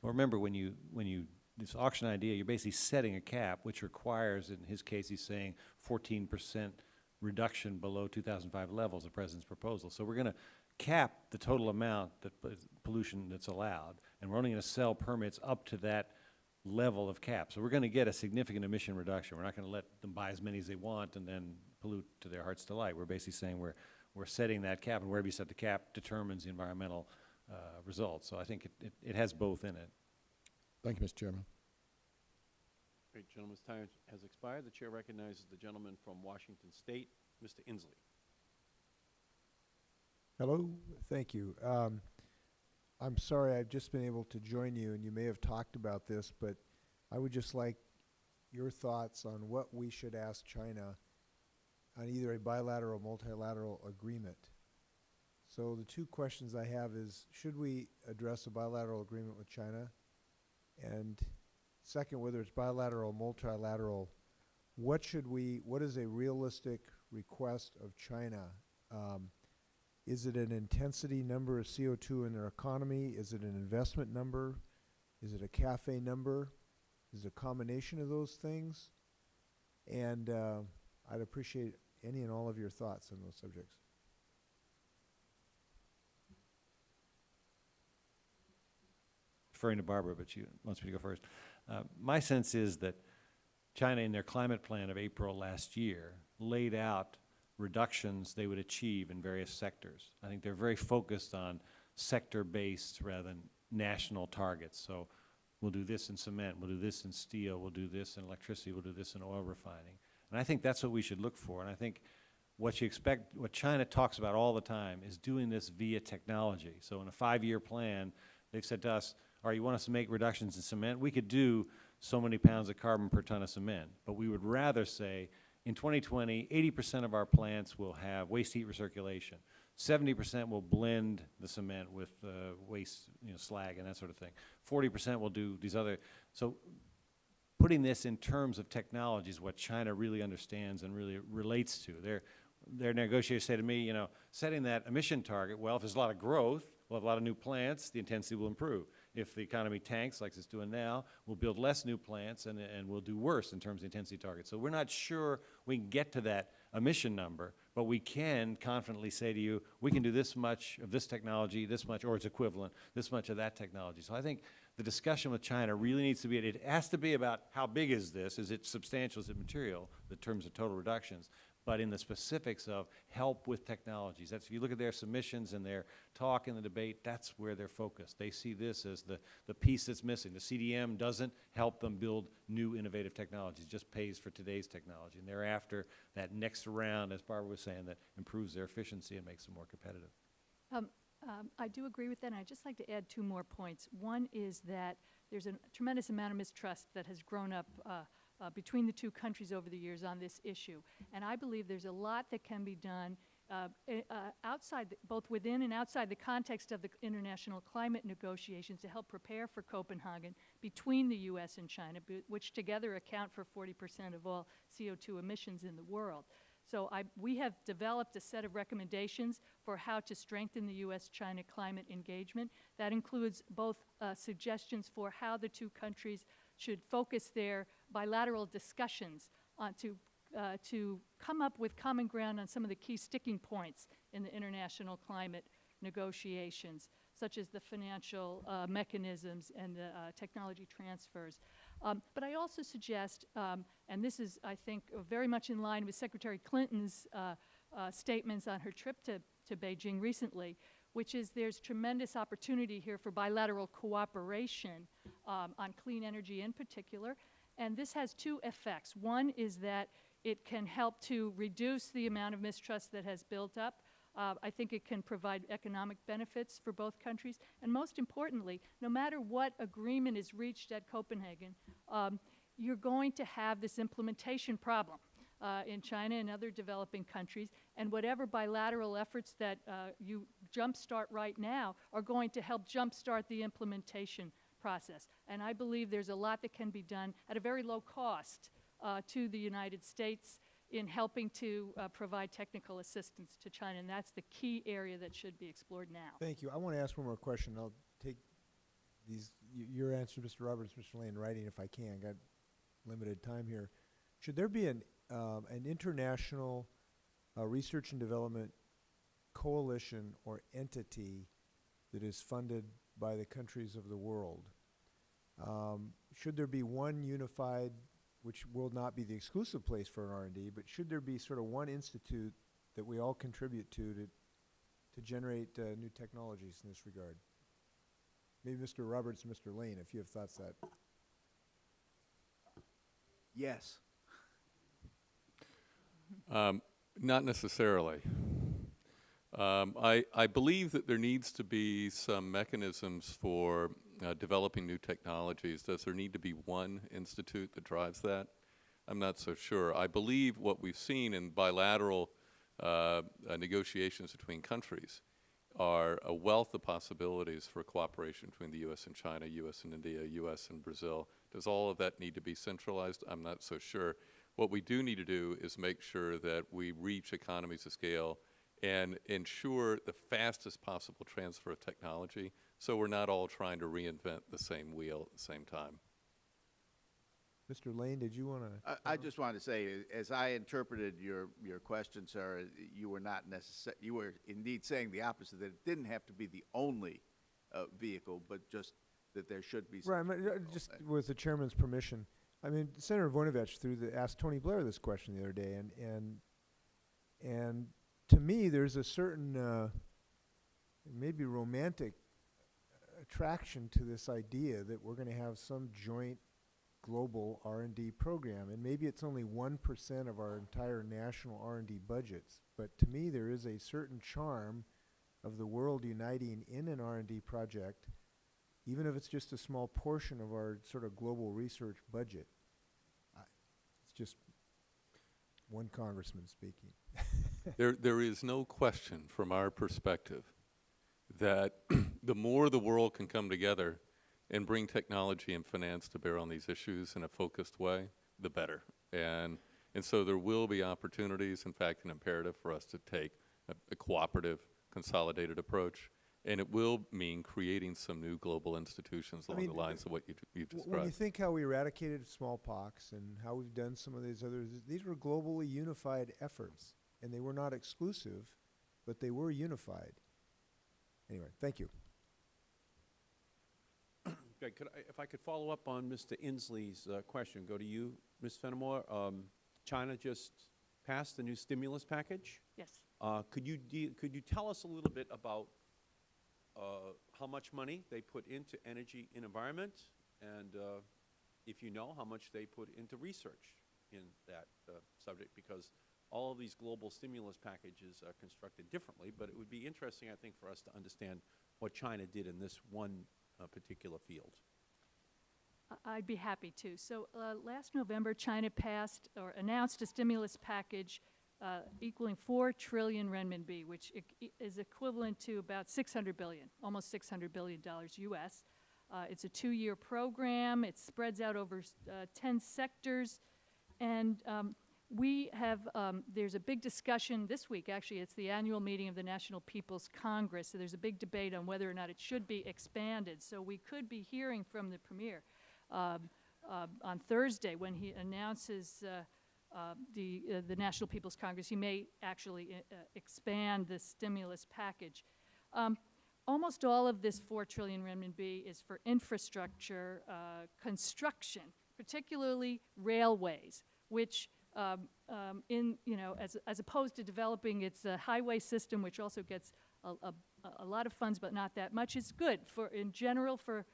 Well, remember, when you, when you, this auction idea, you're basically setting a cap, which requires, in his case, he's saying fourteen percent reduction below two thousand five levels, the president's proposal. So we're gonna cap the total amount that pollution that's allowed, and we're only gonna sell permits up to that level of cap. So we're gonna get a significant emission reduction. We're not gonna let them buy as many as they want and then pollute to their heart's delight. We're basically saying we're, we're setting that cap, and wherever you set the cap determines the environmental, uh, results. So I think it, it, it has both in it. Thank you, Mr. Chairman. Great, gentleman's time has expired. The chair recognizes the gentleman from Washington State, Mr. Inslee. Hello, thank you. Um, I'm sorry, I've just been able to join you, and you may have talked about this, but I would just like your thoughts on what we should ask China on either a bilateral or multilateral agreement. So the two questions I have is, should we address a bilateral agreement with China? And second, whether it's bilateral or multilateral, what should we, what is a realistic request of China? Um, is it an intensity number of CO2 in their economy? Is it an investment number? Is it a cafe number? Is it a combination of those things? And uh, I'd appreciate any and all of your thoughts on those subjects. referring to Barbara, but she wants me to go first. Uh, my sense is that China, in their climate plan of April last year, laid out reductions they would achieve in various sectors. I think they're very focused on sector-based rather than national targets. So we'll do this in cement, we'll do this in steel, we'll do this in electricity, we'll do this in oil refining. And I think that's what we should look for. And I think what you expect, what China talks about all the time is doing this via technology. So in a five-year plan, they've said to us, all right, you want us to make reductions in cement? We could do so many pounds of carbon per ton of cement. But we would rather say, in 2020, 80% of our plants will have waste heat recirculation. 70% will blend the cement with uh, waste, you know, slag and that sort of thing. 40% will do these other, so putting this in terms of technology is what China really understands and really relates to. Their, their negotiators say to me, you know, setting that emission target, well, if there's a lot of growth, we'll have a lot of new plants, the intensity will improve. If the economy tanks like it's doing now, we'll build less new plants and, and we'll do worse in terms of intensity targets. So we're not sure we can get to that emission number, but we can confidently say to you, we can do this much of this technology, this much, or its equivalent, this much of that technology. So I think the discussion with China really needs to be, it has to be about how big is this, is it substantial, is it material, The terms of total reductions, but in the specifics of help with technologies. That's, if you look at their submissions and their talk in the debate, that's where they're focused. They see this as the, the piece that's missing. The CDM doesn't help them build new innovative technologies, just pays for today's technology. And they're after that next round, as Barbara was saying, that improves their efficiency and makes them more competitive. Um, um, I do agree with that, and I'd just like to add two more points. One is that there's a tremendous amount of mistrust that has grown up uh, uh, between the two countries over the years on this issue. And I believe there's a lot that can be done uh, eh, uh, outside, the, both within and outside the context of the international climate negotiations to help prepare for Copenhagen between the U.S. and China, which together account for 40 percent of all CO2 emissions in the world. So I, we have developed a set of recommendations for how to strengthen the U.S.-China climate engagement. That includes both uh, suggestions for how the two countries should focus their bilateral discussions on to, uh, to come up with common ground on some of the key sticking points in the international climate negotiations, such as the financial uh, mechanisms and the uh, technology transfers. Um, but I also suggest, um, and this is, I think, very much in line with Secretary Clinton's uh, uh, statements on her trip to, to Beijing recently, which is there's tremendous opportunity here for bilateral cooperation um, on clean energy in particular. And this has two effects. One is that it can help to reduce the amount of mistrust that has built up. Uh, I think it can provide economic benefits for both countries. And most importantly, no matter what agreement is reached at Copenhagen, um, you're going to have this implementation problem. uh, in China and other developing countries, and whatever bilateral efforts that uh, you jumpstart right now are going to help jumpstart the implementation process. And I believe there's a lot that can be done at a very low cost uh, to the United States in helping to uh, provide technical assistance to China, and that's the key area that should be explored now. Thank you. I want to ask one more question. I'll take these, your answer, Mr. Roberts, Mr. Lane, in writing if I can. Got limited time here. Should there be an, um, an international uh, research and development coalition or entity that is funded by the countries of the world? Um, should there be one unified, which will not be the exclusive place for an R&D, but should there be sort of one institute that we all contribute to to, to generate uh, new technologies in this regard? Maybe Mr. Roberts Mr. Lane, if you have thoughts that. Yes. Um, Not necessarily. Um, I, I believe that there needs to be some mechanisms for uh, developing new technologies. Does there need to be one institute that drives that? I'm not so sure. I believe what we've seen in bilateral uh, uh, negotiations between countries are a wealth of possibilities for cooperation between the U.S. and China, U.S. and India, U.S. and Brazil. Does all of that need to be centralized? I'm not so sure. What we do need to do is make sure that we reach economies of scale and ensure the fastest possible transfer of technology so we're not all trying to reinvent the same wheel at the same time. Mr. Lane, did you want to? I, I just wanted to say, as I interpreted your, your question, sir, you were not necessar, you were indeed saying the opposite, that it didn't have to be the only uh, vehicle, but just that there should be. Right, uh, just with the chairman's permission, I mean, Senator Voinovich threw the, asked Tony Blair this question the other day, and, and, and to me, there's a certain, uh, maybe romantic attraction to this idea that we're gonna have some joint global R and D program, and maybe it's only one percent of our entire national R and D budgets, but to me, there is a certain charm of the world uniting in an R and D project, even if it's just a small portion of our sort of global research budget. I- It's just one congressman speaking. There, there is no question from our perspective that the more the world can come together and bring technology and finance to bear on these issues in a focused way, the better. And, and so there will be opportunities, in fact, an imperative for us to take a, a cooperative, consolidated approach. And it will mean creating some new global institutions I along the lines of what you, you've W- When you think how we eradicated smallpox and how we've done some of these others, these were globally unified efforts, and they were not exclusive, but they were unified. Anyway, thank you. Could I, if I could follow up on Mr. Inslee's uh, question, go to you, Ms. Finamore. Um, China just passed the new stimulus package. Yes. Uh, could you could you tell us a little bit about uh, how much money they put into energy and environment, and uh, if you know how much they put into research in that uh, subject? Because all of these global stimulus packages are constructed differently, but it would be interesting, I think, for us to understand what China did in this one uh, particular field. I'd be happy to. So uh, last November, China passed or announced a stimulus package uh, equaling 4 trillion renminbi, which is equivalent to about 600 billion, almost 600 billion dollars U.S. Uh, It's a two-year program. It spreads out over uh, 10 sectors. And um, we have, um, there's a big discussion this week, actually, it's the annual meeting of the National People's Congress. So there's a big debate on whether or not it should be expanded. So we could be hearing from the premier um, uh, on Thursday when he announces uh, uh, the, uh, the National People's Congress. He may actually uh, uh, expand the stimulus package. Um, almost all of this 4 trillion renminbi is for infrastructure construction, particularly railways, which um, um, in, you know, as, as opposed to developing its uh, highway system, which also gets a, a, a lot of funds, but not that much, it's good for, in general, for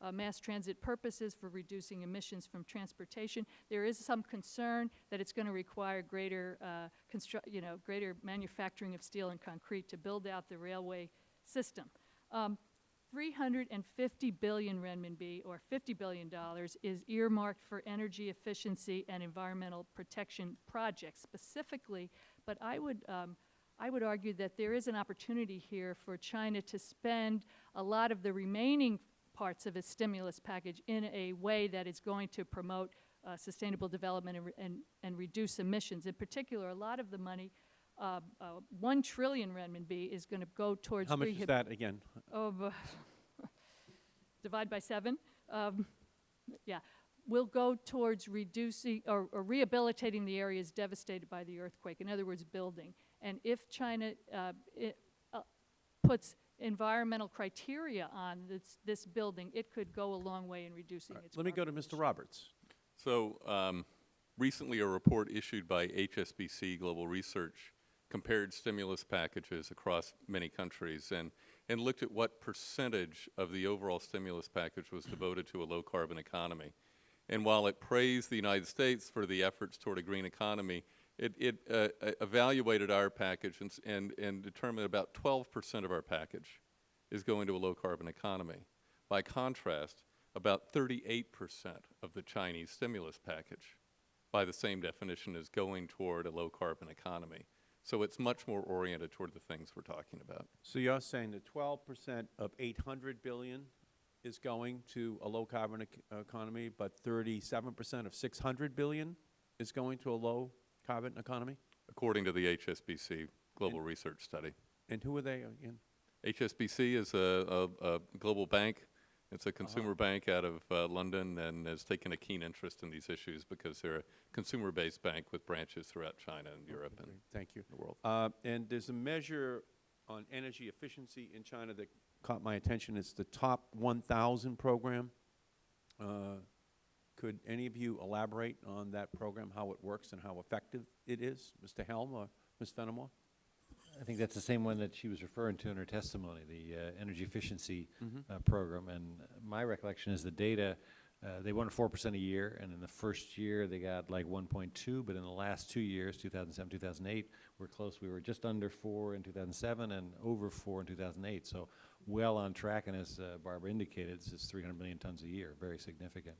uh, mass transit purposes, for reducing emissions from transportation. There is some concern that it's going to require greater, uh, constru- you know, greater manufacturing of steel and concrete to build out the railway system. Um, 350 billion renminbi, or $50 billion, is earmarked for energy efficiency and environmental protection projects specifically. But I would, um, I would argue that there is an opportunity here for China to spend a lot of the remaining parts of its stimulus package in a way that is going to promote uh, sustainable development and, and, and reduce emissions. In particular, a lot of the money, uh, uh, 1 trillion renminbi, is going to go towards How much is that again? Oh, bu- divide by seven. Um, yeah, will go towards reducing or, or rehabilitating the areas devastated by the earthquake. In other words, building. And if China uh, it, uh, puts environmental criteria on this, this building, it could go a long way in reducing its. Let me go to carbon Mr. Roberts. So um, recently, a report issued by HSBC Global Research compared stimulus packages across many countries and, and looked at what percentage of the overall stimulus package was devoted to a low-carbon economy. And while it praised the United States for the efforts toward a green economy, it, it uh, evaluated our package and, and, and determined about 12 percent of our package is going to a low-carbon economy. By contrast, about 38 percent of the Chinese stimulus package, by the same definition, is going toward a low-carbon economy. So it's much more oriented toward the things we're talking about. So you're saying that twelve percent of eight hundred billion is going to a low-carbon ec- economy, but thirty-seven percent of six hundred billion is going to a low-carbon economy? according to the HSBC Global Research Study. And who are they again? HSBC is a, a, a global bank. It's a consumer bank out of uh, London and has taken a keen interest in these issues because they're a consumer-based bank with branches throughout China and Europe and Thank you. the world. Uh, And there's a measure on energy efficiency in China that caught my attention. It's the Top 1,000 program. Uh, Could any of you elaborate on that program, how it works and how effective it is? Mr. Helme or Ms. Finamore? I think that's the same one that she was referring to in her testimony, the uh, energy efficiency Mm-hmm. uh, program. And my recollection is the data, uh, they four percent a year, and in the first year, they got like one point two, but in the last two years, two thousand seven, two thousand eight, we're close. We were just under four in two thousand seven and over four in two thousand eight. So well on track, and as uh, Barbara indicated, this is three hundred million tons a year, very significant.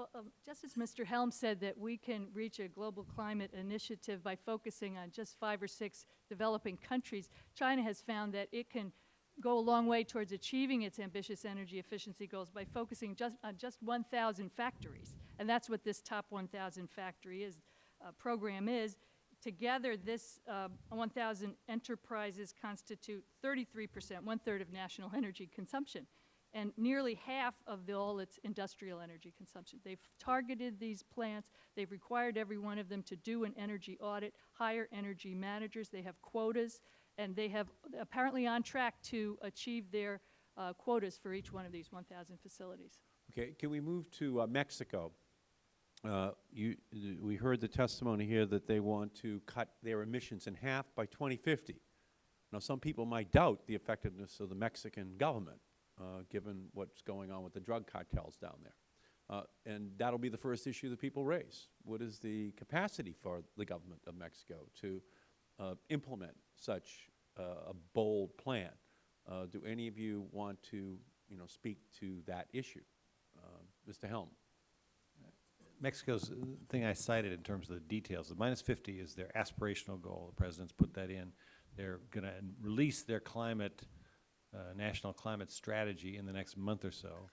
Well, um, just as Mr. Helme said that we can reach a global climate initiative by focusing on just five or six developing countries, China has found that it can go a long way towards achieving its ambitious energy efficiency goals by focusing just on just 1,000 factories. And that's what this Top 1,000 Factory is, uh, program is. Together, this uh, 1,000 enterprises constitute 33 percent, one-third of national energy consumption and nearly half of the, all its industrial energy consumption. They've targeted these plants. They've required every one of them to do an energy audit, hire energy managers. They have quotas, and they have apparently on track to achieve their uh, quotas for each one of these 1,000 facilities. Okay, can we move to uh, Mexico? Uh, you, we heard the testimony here that they want to cut their emissions in half by 2050. Now, some people might doubt the effectiveness of the Mexican government, given what's going on with the drug cartels down there. Uh, and that'll be the first issue that people raise. What is the capacity for the government of Mexico to uh, implement such uh, a bold plan? Uh, do any of you want to, you know, speak to that issue? Uh, Mr. Helme. Mexico's uh, thing I cited in terms of the details, the minus 50 is their aspirational goal. The president's put that in. They're going to release their climate, uh, national climate strategy in the next month or so.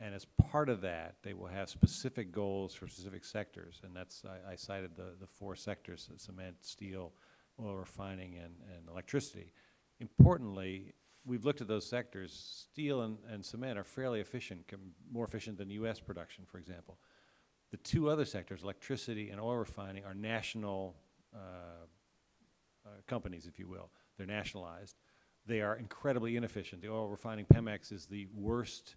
And as part of that, they will have specific goals for specific sectors. And that's, I, I cited the, the four sectors, uh, cement, steel, oil refining, and, and electricity. Importantly, we've looked at those sectors. Steel and, and cement are fairly efficient, more efficient than U.S. production, for example. The two other sectors, electricity and oil refining, are national uh, uh, companies, if you will. They're nationalized. They are incredibly inefficient. The oil refining Pemex is the worst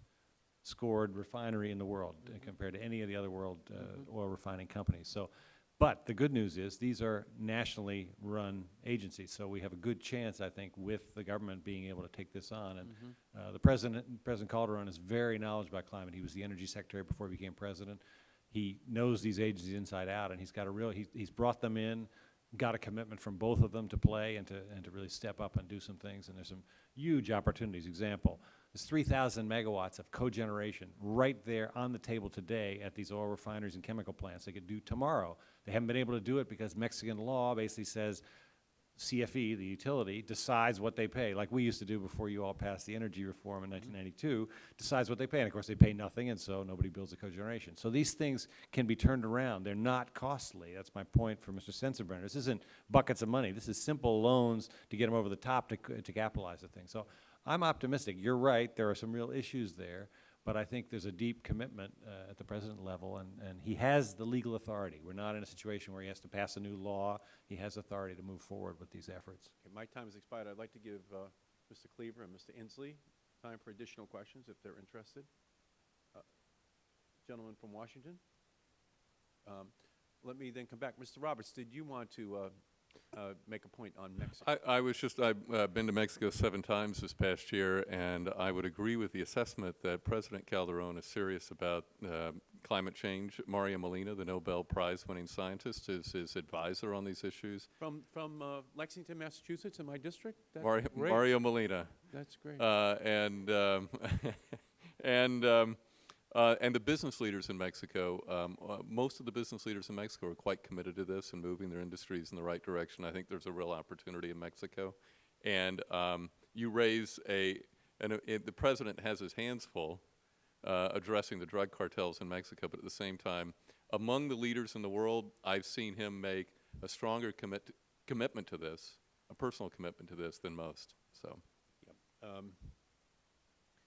scored refinery in the world uh, compared to any of the other world uh, oil refining companies. So, but the good news is these are nationally run agencies. So we have a good chance, I think, with the government being able to take this on. And uh, the president, President Calderon, is very knowledgeable about climate. He was the energy secretary before he became president. He knows these agencies inside out, and he's got a real. He's, he's brought them in got a commitment from both of them to play and to, and to really step up and do some things, and there's some huge opportunities. Example, there's 3,000 megawatts of cogeneration right there on the table today at these oil refineries and chemical plants they could do tomorrow. They haven't been able to do it because Mexican law basically says CFE, the utility, decides what they pay, like we used to do before you all passed the energy reform in mm-hmm. 1992, decides what they pay. And of course, they pay nothing, and so nobody builds a cogeneration. So these things can be turned around. They're not costly. That's my point for Mr. Sensenbrenner. This isn't buckets of money. This is simple loans to get them over the top to, to capitalize the thing. So I'm optimistic. You're right. There are some real issues there. But I think there's a deep commitment uh, at the president level, and, and he has the legal authority. We're not in a situation where he has to pass a new law. He has authority to move forward with these efforts. Okay, my time has expired. I'd like to give uh, Mr. Cleaver and Mr. Inslee time for additional questions if they're interested. Uh, Gentleman from Washington? Um, Let me then come back. Mr. Roberts, did you want to uh, make a point on Mexico? I, I was just, I've uh, been to Mexico seven times this past year, and I would agree with the assessment that President Calderon is serious about uh, climate change. Mario Molina, the Nobel Prize-winning scientist, is his advisor on these issues. From, from uh, Lexington, Massachusetts, in my district? That's Mario. Mario Molina. That's great. Uh, and um, and um, uh, and the business leaders in Mexico, um, uh, most of the business leaders in Mexico are quite committed to this and moving their industries in the right direction. I think there's a real opportunity in Mexico, and um, you raise a, and uh, the president has his hands full uh, addressing the drug cartels in Mexico, but at the same time, among the leaders in the world, I've seen him make a stronger commit commitment to this, a personal commitment to this than most. So. Um,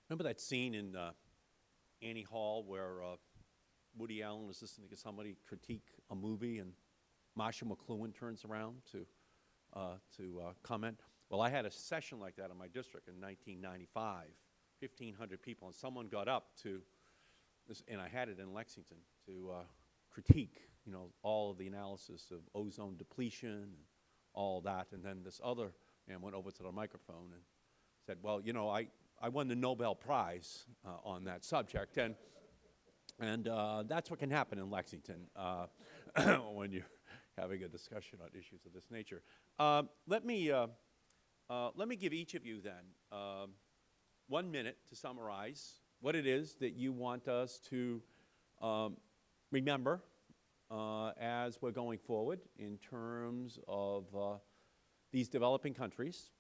Remember that scene in uh, Annie Hall where uh, Woody Allen is listening to somebody critique a movie and Marshall McLuhan turns around to, uh, to uh, comment? Well, I had a session like that in my district in 1995, 1,500 people, and someone got up to, this, and I had it in Lexington, to uh, critique, you know, all of the analysis of ozone depletion and all that. And then this other man went over to the microphone and said, well, you know, I, I won the Nobel Prize uh, on that subject, and, and uh, that's what can happen in Lexington uh, when you're having a discussion on issues of this nature. Um, let, me, uh, uh, let me give each of you then um, one minute to summarize what it is that you want us to um, remember uh, as we're going forward in terms of these developing countries uh,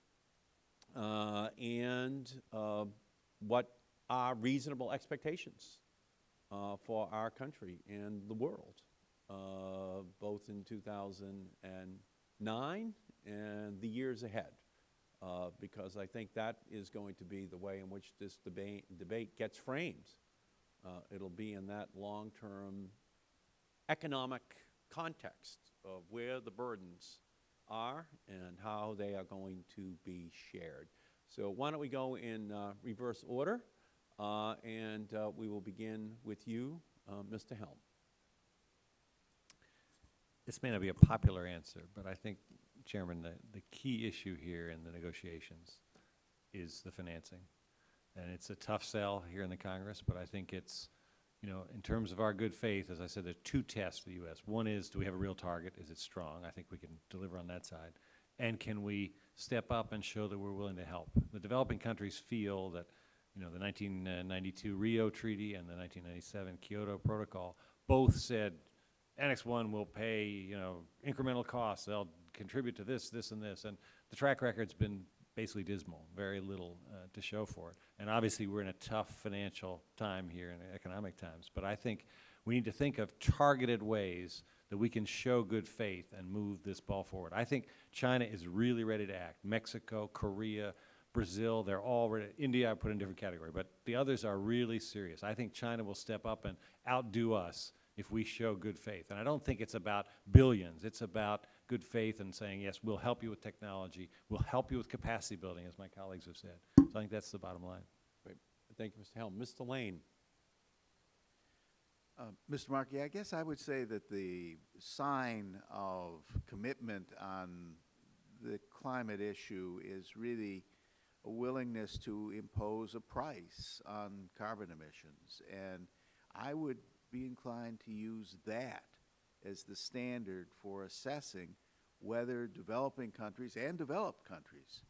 and uh, what are reasonable expectations uh, for our country and the world, uh, both in 2009 and the years ahead, uh, because I think that is going to be the way in which this debate, debate gets framed. Uh, it'll be in that long-term economic context of where the burdens are and how they are going to be shared. So why don't we go in uh, reverse order, uh, and uh, we will begin with you, uh, Mr. Helme. This may not be a popular answer, but I think, Chairman, the, the key issue here in the negotiations is the financing. And it's a tough sell here in the Congress, but I think it's, you know, in terms of our good faith, as I said, there are two tests for the U.S. One is, do we have a real target? Is it strong? I think we can deliver on that side. And can we step up and show that we're willing to help? The developing countries feel that, you know, the 1992 Rio Treaty and the 1997 Kyoto Protocol both said Annex 1 will pay, you know, incremental costs. They'll contribute to this, this, and this. And the track record's been basically dismal, very little uh, to show for it. And obviously, we're in a tough financial time here in economic times. But I think we need to think of targeted ways that we can show good faith and move this ball forward. I think China is really ready to act. Mexico, Korea, Brazil, they're all ready. India I put in a different category, but the others are really serious. I think China will step up and outdo us if we show good faith. And I don't think it's about billions. It's about good faith and saying, yes, we'll help you with technology. We'll help you with capacity building, as my colleagues have said. So I think that's the bottom line. Great. Thank you, Mr. Helme. Mr. Lane. Uh, Mr. Markey, I guess I would say that the sign of commitment on the climate issue is really a willingness to impose a price on carbon emissions. And I would be inclined to use that as the standard for assessing whether developing countries and developed countries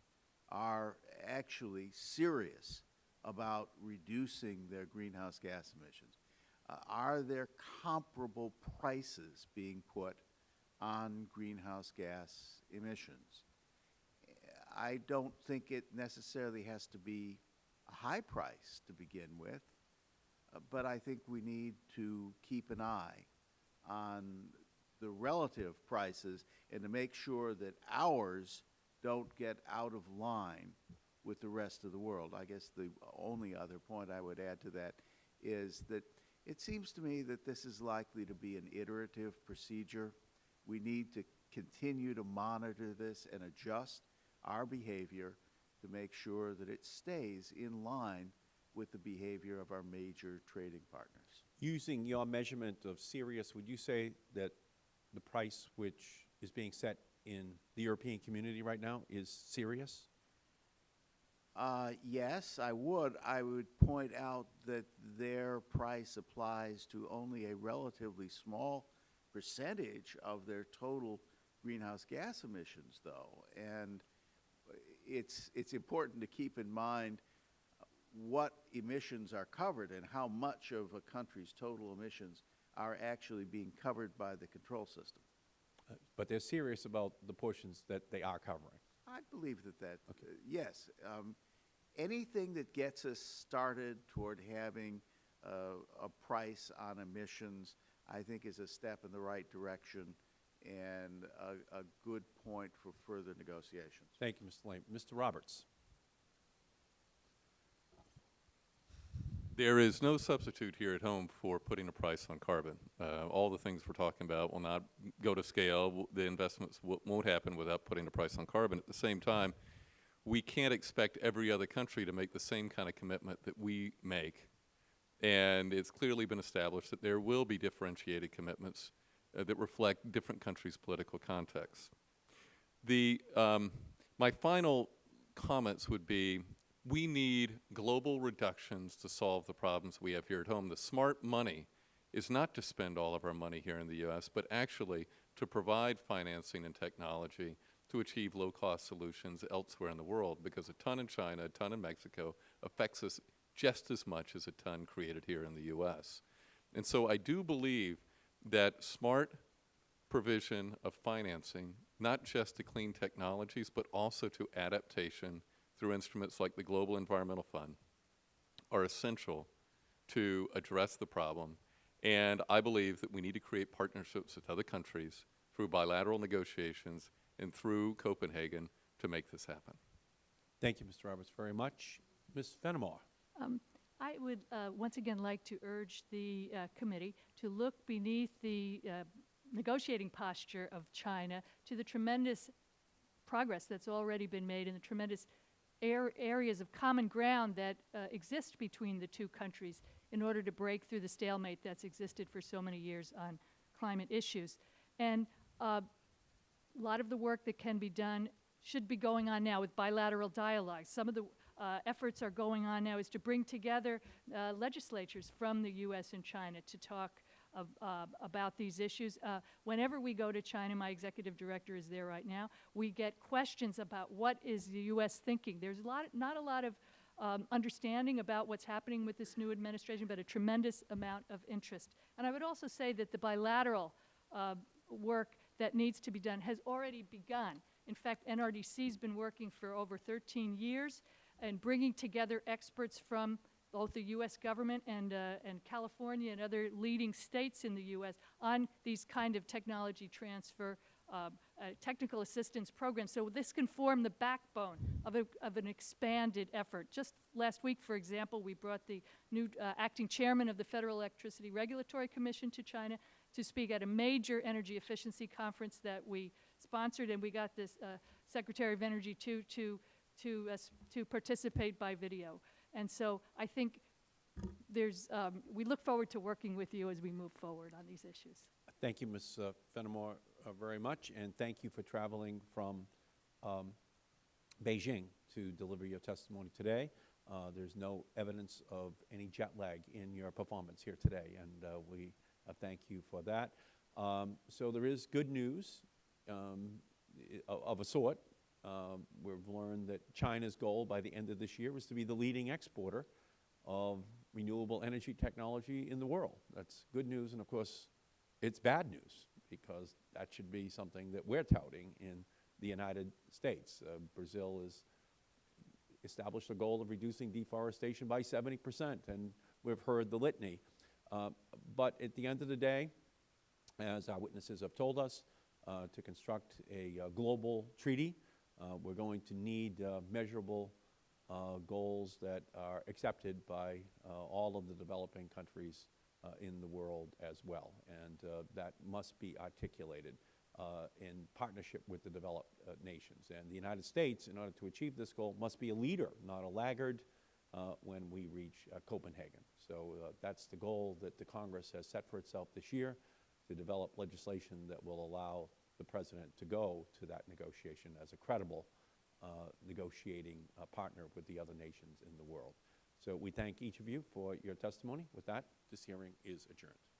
are actually serious about reducing their greenhouse gas emissions. Uh, are there comparable prices being put on greenhouse gas emissions? I don't think it necessarily has to be a high price to begin with, uh, but I think we need to keep an eye on the relative prices and to make sure that ours don't get out of line with the rest of the world. I guess the only other point I would add to that is that it seems to me that this is likely to be an iterative procedure. We need to continue to monitor this and adjust our behavior to make sure that it stays in line with the behavior of our major trading partners. Using your measurement of serious, would you say that the price which is being set in the European community right now is serious? Uh, yes, I would. I would point out that their price applies to only a relatively small percentage of their total greenhouse gas emissions, though. And it's, it's important to keep in mind what emissions are covered and how much of a country's total emissions are actually being covered by the control system. Uh, But they're serious about the portions that they are covering. I believe that that, uh, yes. Um, anything that gets us started toward having uh, a price on emissions, I think is a step in the right direction and a, a good point for further negotiations. Thank you, Mr. Lane. Mr. Roberts? There is no substitute here at home for putting a price on carbon. Uh, all the things we're talking about will not go to scale. The investments won't happen without putting a price on carbon. At the same time, we can't expect every other country to make the same kind of commitment that we make. And it's clearly been established that there will be differentiated commitments uh, that reflect different countries' political contexts. The, um, my final comments would be, we need global reductions to solve the problems we have here at home. The smart money is not to spend all of our money here in the U.S., but actually to provide financing and technology to achieve low-cost solutions elsewhere in the world, because a ton in China, a ton in Mexico affects us just as much as a ton created here in the U.S. And so I do believe that smart provision of financing, not just to clean technologies, but also to adaptation through instruments like the Global Environmental Fund, are essential to address the problem. And I believe that we need to create partnerships with other countries through bilateral negotiations and through Copenhagen to make this happen. Thank you, Mr. Roberts, very much. Ms. Finamore? Um, I would uh, once again like to urge the uh, committee to look beneath the uh, negotiating posture of China to the tremendous progress that's already been made and the tremendous air areas of common ground that uh, exist between the two countries in order to break through the stalemate that's existed for so many years on climate issues. And uh, a lot of the work that can be done should be going on now with bilateral dialogue. Some of the uh, efforts are going on now is to bring together uh, legislatures from the U.S. and China to talk of, uh, about these issues. Uh, whenever we go to China, my executive director is there right now, we get questions about what is the U.S. thinking. There's a lot, not a lot of um, understanding about what's happening with this new administration, but a tremendous amount of interest. And I would also say that the bilateral uh, work that needs to be done has already begun. In fact, NRDC has been working for over 13 years and bringing together experts from both the U.S. government and, uh, and California and other leading states in the U.S. on these kind of technology transfer, uh, uh, technical assistance programs. So this can form the backbone of, a, of an expanded effort. Just last week, for example, we brought the new uh, acting chairman of the Federal Electricity Regulatory Commission to China to speak at a major energy efficiency conference that we sponsored, and we got this uh, Secretary of Energy too to to us to participate by video. And so I think there's um, we look forward to working with you as we move forward on these issues. Thank you, Ms. uh, Finamore, uh, very much, and thank you for traveling from um, Beijing to deliver your testimony today. Uh, There's no evidence of any jet lag in your performance here today, and uh, we uh, thank you for that. Um, So there is good news. Um, of of a sort. Um, We've learned that China's goal by the end of this year was to be the leading exporter of renewable energy technology in the world. That's good news, and of course, it's bad news, because that should be something that we're touting in the United States. Uh, Brazil has established a goal of reducing deforestation by 70 percent, and we've heard the litany. Uh, But at the end of the day, as our witnesses have told us, uh, to construct a uh, global treaty, we're going to need uh, measurable uh, goals that are accepted by uh, all of the developing countries uh, in the world as well. And uh, that must be articulated uh, in partnership with the developed uh, nations. And the United States, in order to achieve this goal, must be a leader, not a laggard, uh, when we reach uh, Copenhagen. So uh, that's the goal that the Congress has set for itself this year, to develop legislation that will allow the President to go to that negotiation as a credible uh, negotiating uh, partner with the other nations in the world. So we thank each of you for your testimony. With that, this hearing is adjourned.